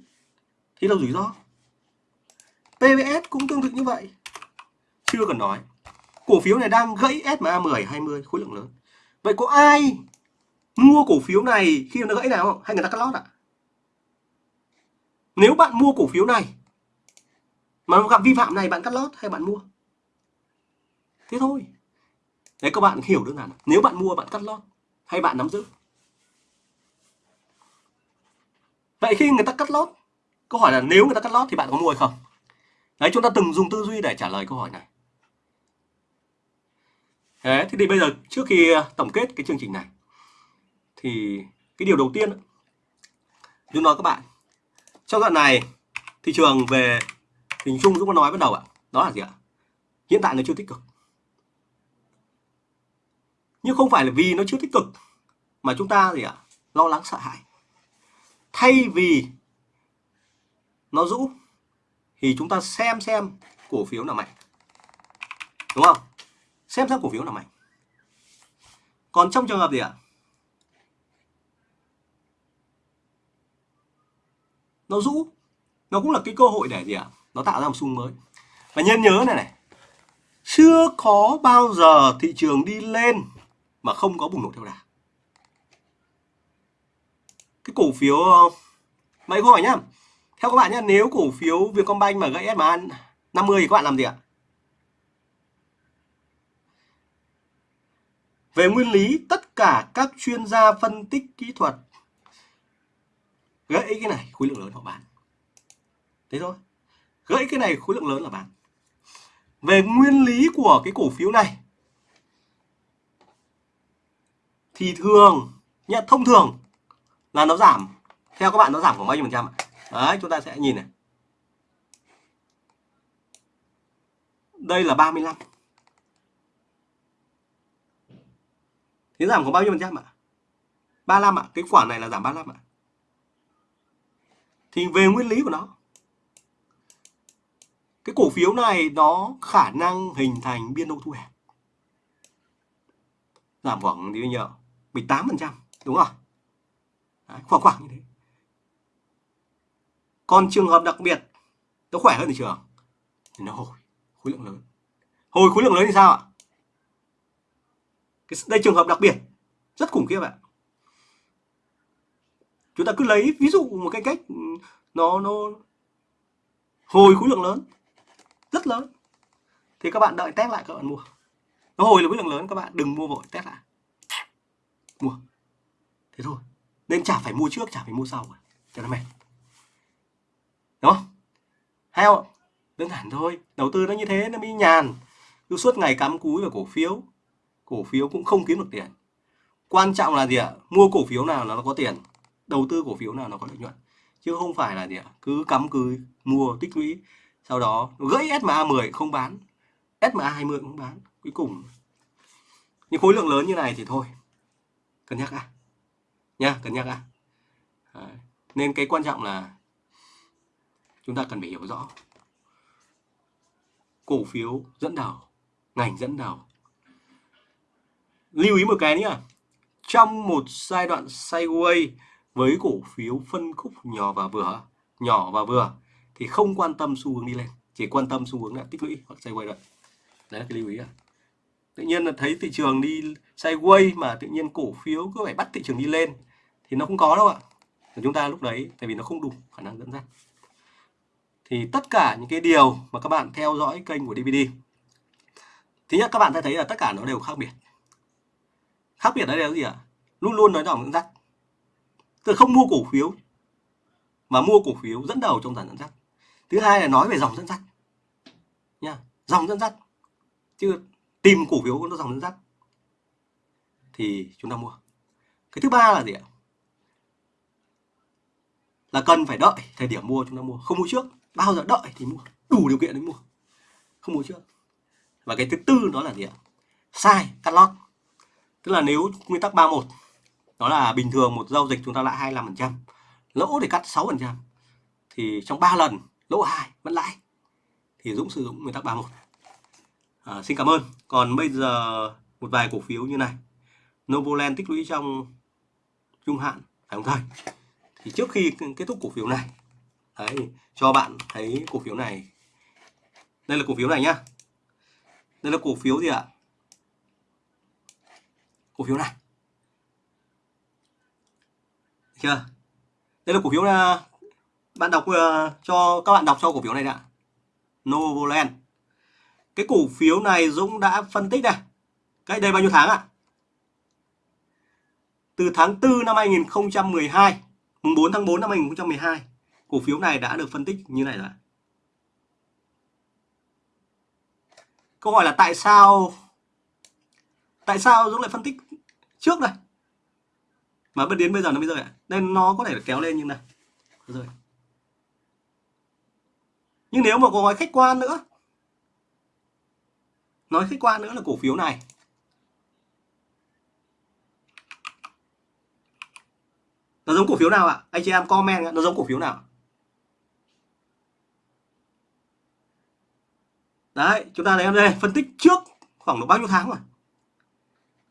A: Thì là rủi ro. PVS cũng tương tự như vậy. Chưa cần nói. Cổ phiếu này đang gãy SMA 10 20 khối lượng lớn. Vậy có ai mua cổ phiếu này khi nó gãy nào không? Hay người ta cắt lót ạ? Nếu bạn mua cổ phiếu này, mà gặp vi phạm này bạn cắt lót hay bạn mua? Thế thôi. Đấy, các bạn hiểu đơn giản. Nếu bạn mua, bạn cắt lót hay bạn nắm giữ? Vậy khi người ta cắt lót, câu hỏi là nếu người ta cắt lót thì bạn có mua hay không? Đấy, chúng ta từng dùng tư duy để trả lời câu hỏi này. Thế thì bây giờ trước khi à, tổng kết cái chương trình này, thì cái điều đầu tiên chúng nói các bạn. Trong đoạn này, thị trường về hình chung chúng ta nói bắt đầu ạ. Đó là gì ạ? Hiện tại nó chưa tích cực nhưng không phải là vì nó chưa tích cực, mà chúng ta gì ạ? Lo lắng, sợ hãi. Thay vì nó rũ, thì chúng ta xem xem cổ phiếu nào mạnh. Đúng không? Xem xem cổ phiếu nào mạnh. Còn trong trường hợp gì ạ? Nó rũ, nó cũng là cái cơ hội để gì ạ? Nó tạo ra một xu mới. Và nhân nhớ này này, chưa có bao giờ thị trường đi lên mà không có bùng nổ theo đà. Cái cổ phiếu ờ, mấy câu hỏi nhá. Theo các bạn nhá, nếu cổ phiếu Vietcombank mà gãy SMA 50 thì các bạn làm gì ạ? Về nguyên lý, tất cả các chuyên gia phân tích kỹ thuật gãy cái này, khối lượng lớn họ bán. Thế thôi. Gãy cái này, khối lượng lớn là bán. Về nguyên lý của cái cổ phiếu này thì thường nhá, thông thường là nó giảm. Theo các bạn nó giảm khoảng bao nhiêu phần trăm ạ? Đấy chúng ta sẽ nhìn này. Đây là 35 thế giảm khoảng bao nhiêu phần trăm ạ? 35 ạ. Cái khoản này là giảm 35 ạ. Thì về nguyên lý của nó. Cái cổ phiếu này nó khả năng hình thành biên độ thu hẹp. Giảm khoảng bao nhiêu 18 phần trăm đúng không? Đấy, khoảng khoảng như thế. Còn trường hợp đặc biệt nó khỏe hơn thị trường. Thì nó hồi khối lượng lớn. Hồi khối lượng lớn thì sao ạ? Cái, đây trường hợp đặc biệt rất khủng khiếp ạ. Chúng ta cứ lấy ví dụ một cái cách ừ, nó nó hồi khối lượng lớn rất lớn. Thì các bạn đợi test lại các bạn mua. Nó hồi là khối lượng lớn các bạn đừng mua vội test lại mua. Thế thôi. Nên chả phải mua trước, chả phải mua sau cho nó mệt. Đúng không? Hay không đơn giản thôi. Đầu tư nó như thế, nó mới nhàn. Cứ suốt ngày cắm cúi vào cổ phiếu. Cổ phiếu cũng không kiếm được tiền. Quan trọng là gì ạ? Mua cổ phiếu nào nó có tiền. Đầu tư cổ phiếu nào nó có lợi nhuận. Chứ không phải là gì ạ? Cứ cắm cứ mua, tích lũy. Sau đó, gãy SMA 10 không bán. SMA 20 cũng bán. Cuối cùng. Những khối lượng lớn như này thì thôi cân nhắc đã nha, cân nhắc à? Nên cái quan trọng là chúng ta cần phải hiểu rõ cổ phiếu dẫn đầu, ngành dẫn đầu. Lưu ý một cái nữa, trong một giai đoạn sideways với cổ phiếu phân khúc nhỏ và vừa, nhỏ và vừa thì không quan tâm xu hướng đi lên, chỉ quan tâm xu hướng là tích lũy hoặc sideways rồi đấy là cái lưu ý à tự nhiên là thấy thị trường đi sideways mà tự nhiên cổ phiếu cứ phải bắt thị trường đi lên. Thì nó không có đâu ạ. Chúng ta lúc đấy, tại vì nó không đủ khả năng dẫn dắt. Thì tất cả những cái điều mà các bạn theo dõi kênh của DVD thứ nhất, các bạn sẽ thấy là tất cả nó đều khác biệt. Khác biệt ở đây là gì ạ? Luôn luôn nói dòng dẫn dắt. Tức không mua cổ phiếu, mà mua cổ phiếu dẫn đầu trong dàn dẫn dắt. Thứ hai là nói về dòng dẫn dắt. Nha, dòng dẫn dắt. Chứ tìm cổ phiếu có dòng dẫn dắt thì chúng ta mua. Cái thứ ba là gì ạ? Là cần phải đợi thời điểm mua chúng ta mua. Không mua trước, bao giờ đợi thì mua. Đủ điều kiện để mua. Không mua trước. Và cái thứ tư đó là gì ạ? Sai, cắt lót. Tức là nếu nguyên tắc 31 đó là bình thường một giao dịch chúng ta lãi 25% lỗ để cắt 6% thì trong 3 lần, lỗ 2 vẫn lãi. Thì Dũng sử dụng nguyên tắc 31 à, xin cảm ơn. Còn bây giờ một vài cổ phiếu như này. Novoland tích lũy trong trung hạn phải không thầy? Thì trước khi kết thúc cổ phiếu này đấy cho bạn thấy cổ phiếu này. Đây là cổ phiếu này nhá. Đây là cổ phiếu gì ạ? Cổ phiếu này. Chưa? Đây là cổ phiếu là bạn đọc uh, cho các bạn đọc cho cổ phiếu này đã. Novoland cái cổ phiếu này Dũng đã phân tích này cách đây bao nhiêu tháng ạ? À? từ tháng 4 năm 2012 mùng 4 tháng 4 năm 2012 cổ phiếu này đã được phân tích như này rồi câu hỏi là tại sao tại sao Dũng lại phân tích trước đây? Mà bất đến bây giờ nó mới rơi ạ. Nên nó có thể kéo lên như này. Rồi. nhưng nếu mà có gói khách quan nữa nói khách quan nữa là cổ phiếu này. Nó giống cổ phiếu nào ạ? Anh chị em comment nó giống cổ phiếu nào? Đấy, chúng ta lấy em đây, phân tích trước khoảng độ bao nhiêu tháng rồi?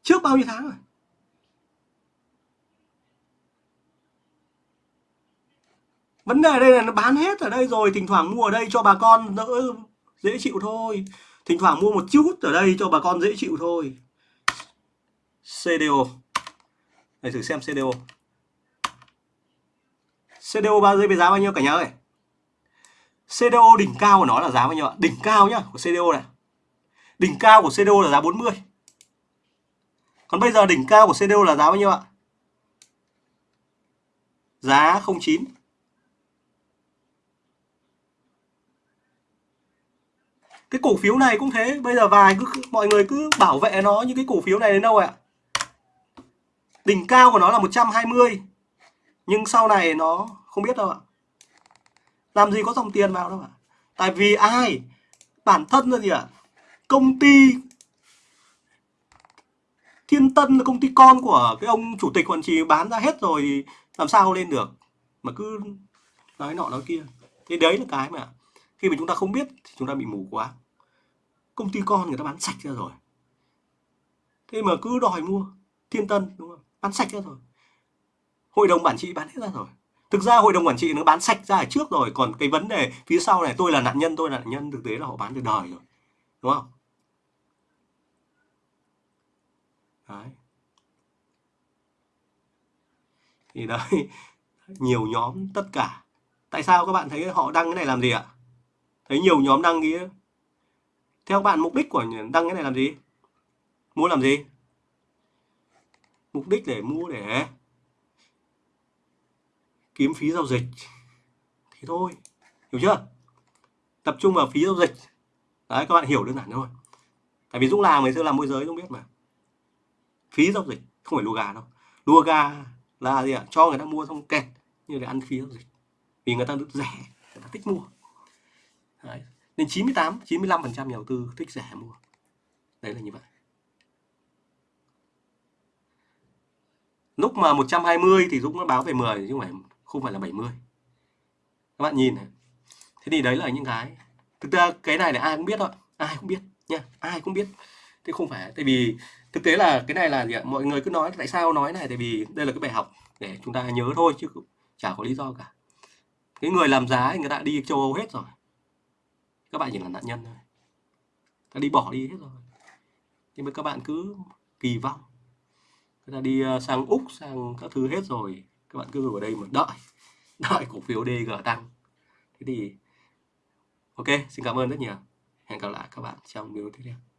A: Trước bao nhiêu tháng rồi? Vấn đề đây là nó bán hết ở đây rồi, thỉnh thoảng mua ở đây cho bà con đỡ dễ chịu thôi thỉnh thoảng mua một chút ở đây cho bà con dễ chịu thôi. CDO để thử xem CDO CDO bao giờ giá bao nhiêu cả nhà ơi? CDO đỉnh cao của nó là giá bao nhiêu ạ? Đỉnh cao nhá, của CDO này. Đỉnh cao của CDO là giá 40 còn bây giờ đỉnh cao của CDO là giá bao nhiêu ạ? Giá 09 cái cổ phiếu này cũng thế, bây giờ vài cứ mọi người cứ bảo vệ nó như cái cổ phiếu này đến đâu ạ? Đỉnh cao của nó là 120 nhưng sau này nó không biết đâu ạ. Làm gì có dòng tiền vào đâu ạ? Tại vì ai? Bản thân là gì ạ? Công ty thiên tân là công ty con của cái ông chủ tịch quản trị bán ra hết rồi thì làm sao lên được? Mà cứ nói nọ nói kia. Thế đấy là cái mà khi mà chúng ta không biết thì chúng ta bị mù quá công ty con người ta bán sạch ra rồi. Thế mà cứ đòi mua, thiên tân, đúng không? Bán sạch ra rồi. Hội đồng quản trị bán hết ra rồi. Thực ra hội đồng quản trị nó bán sạch ra ở trước rồi. Còn cái vấn đề phía sau này, tôi là nạn nhân, tôi là nạn nhân, thực tế là họ bán từ đời rồi. Đúng không? Đấy. Thì đấy, nhiều nhóm tất cả. Tại sao các bạn thấy họ đăng cái này làm gì ạ? Thấy nhiều nhóm đăng kia. Theo các bạn, mục đích của đăng cái này làm gì? Mua làm gì? Mục đích để mua để kiếm phí giao dịch. Thì thôi. Hiểu chưa? Tập trung vào phí giao dịch. Đấy, các bạn hiểu đơn giản thôi. Tại vì dũng làm ngày xưa làm môi giới, dũng biết mà. Phí giao dịch, không phải lùa gà đâu. Lùa gà là gì ạ? Cho người ta mua xong kẹt, như để ăn phí giao dịch. Vì người ta được rẻ, người ta thích mua đấy. nên 98 95 phần trăm nhà đầu tư thích rẻ mua. Đấy là như vậy. Lúc mà 120 thì Dũng nó báo về 10 chứ không phải không phải là 70 các bạn nhìn này. Thế thì đấy là những cái. Thực ra cái này là ai cũng biết thôi. Ai cũng biết nha. Ai cũng biết. Thế không phải, tại vì thực tế là cái này là gì ạ? Mọi người cứ nói, tại sao nói này? Tại vì đây là cái bài học để chúng ta nhớ thôi, chứ chả có lý do cả. Cái người làm giá thì người ta đi châu Âu hết rồi các bạn chỉ là nạn nhân thôi. Ta đi bỏ đi hết rồi. Nhưng mà các bạn cứ kỳ vọng. Người ta đi ờ, sang úc, sang các thứ hết rồi. Các bạn cứ ở đây mà đợi. Đợi cổ phiếu DG tăng. Thế thì, ok, xin cảm ơn rất nhiều. Hẹn gặp lại các bạn trong video tiếp theo.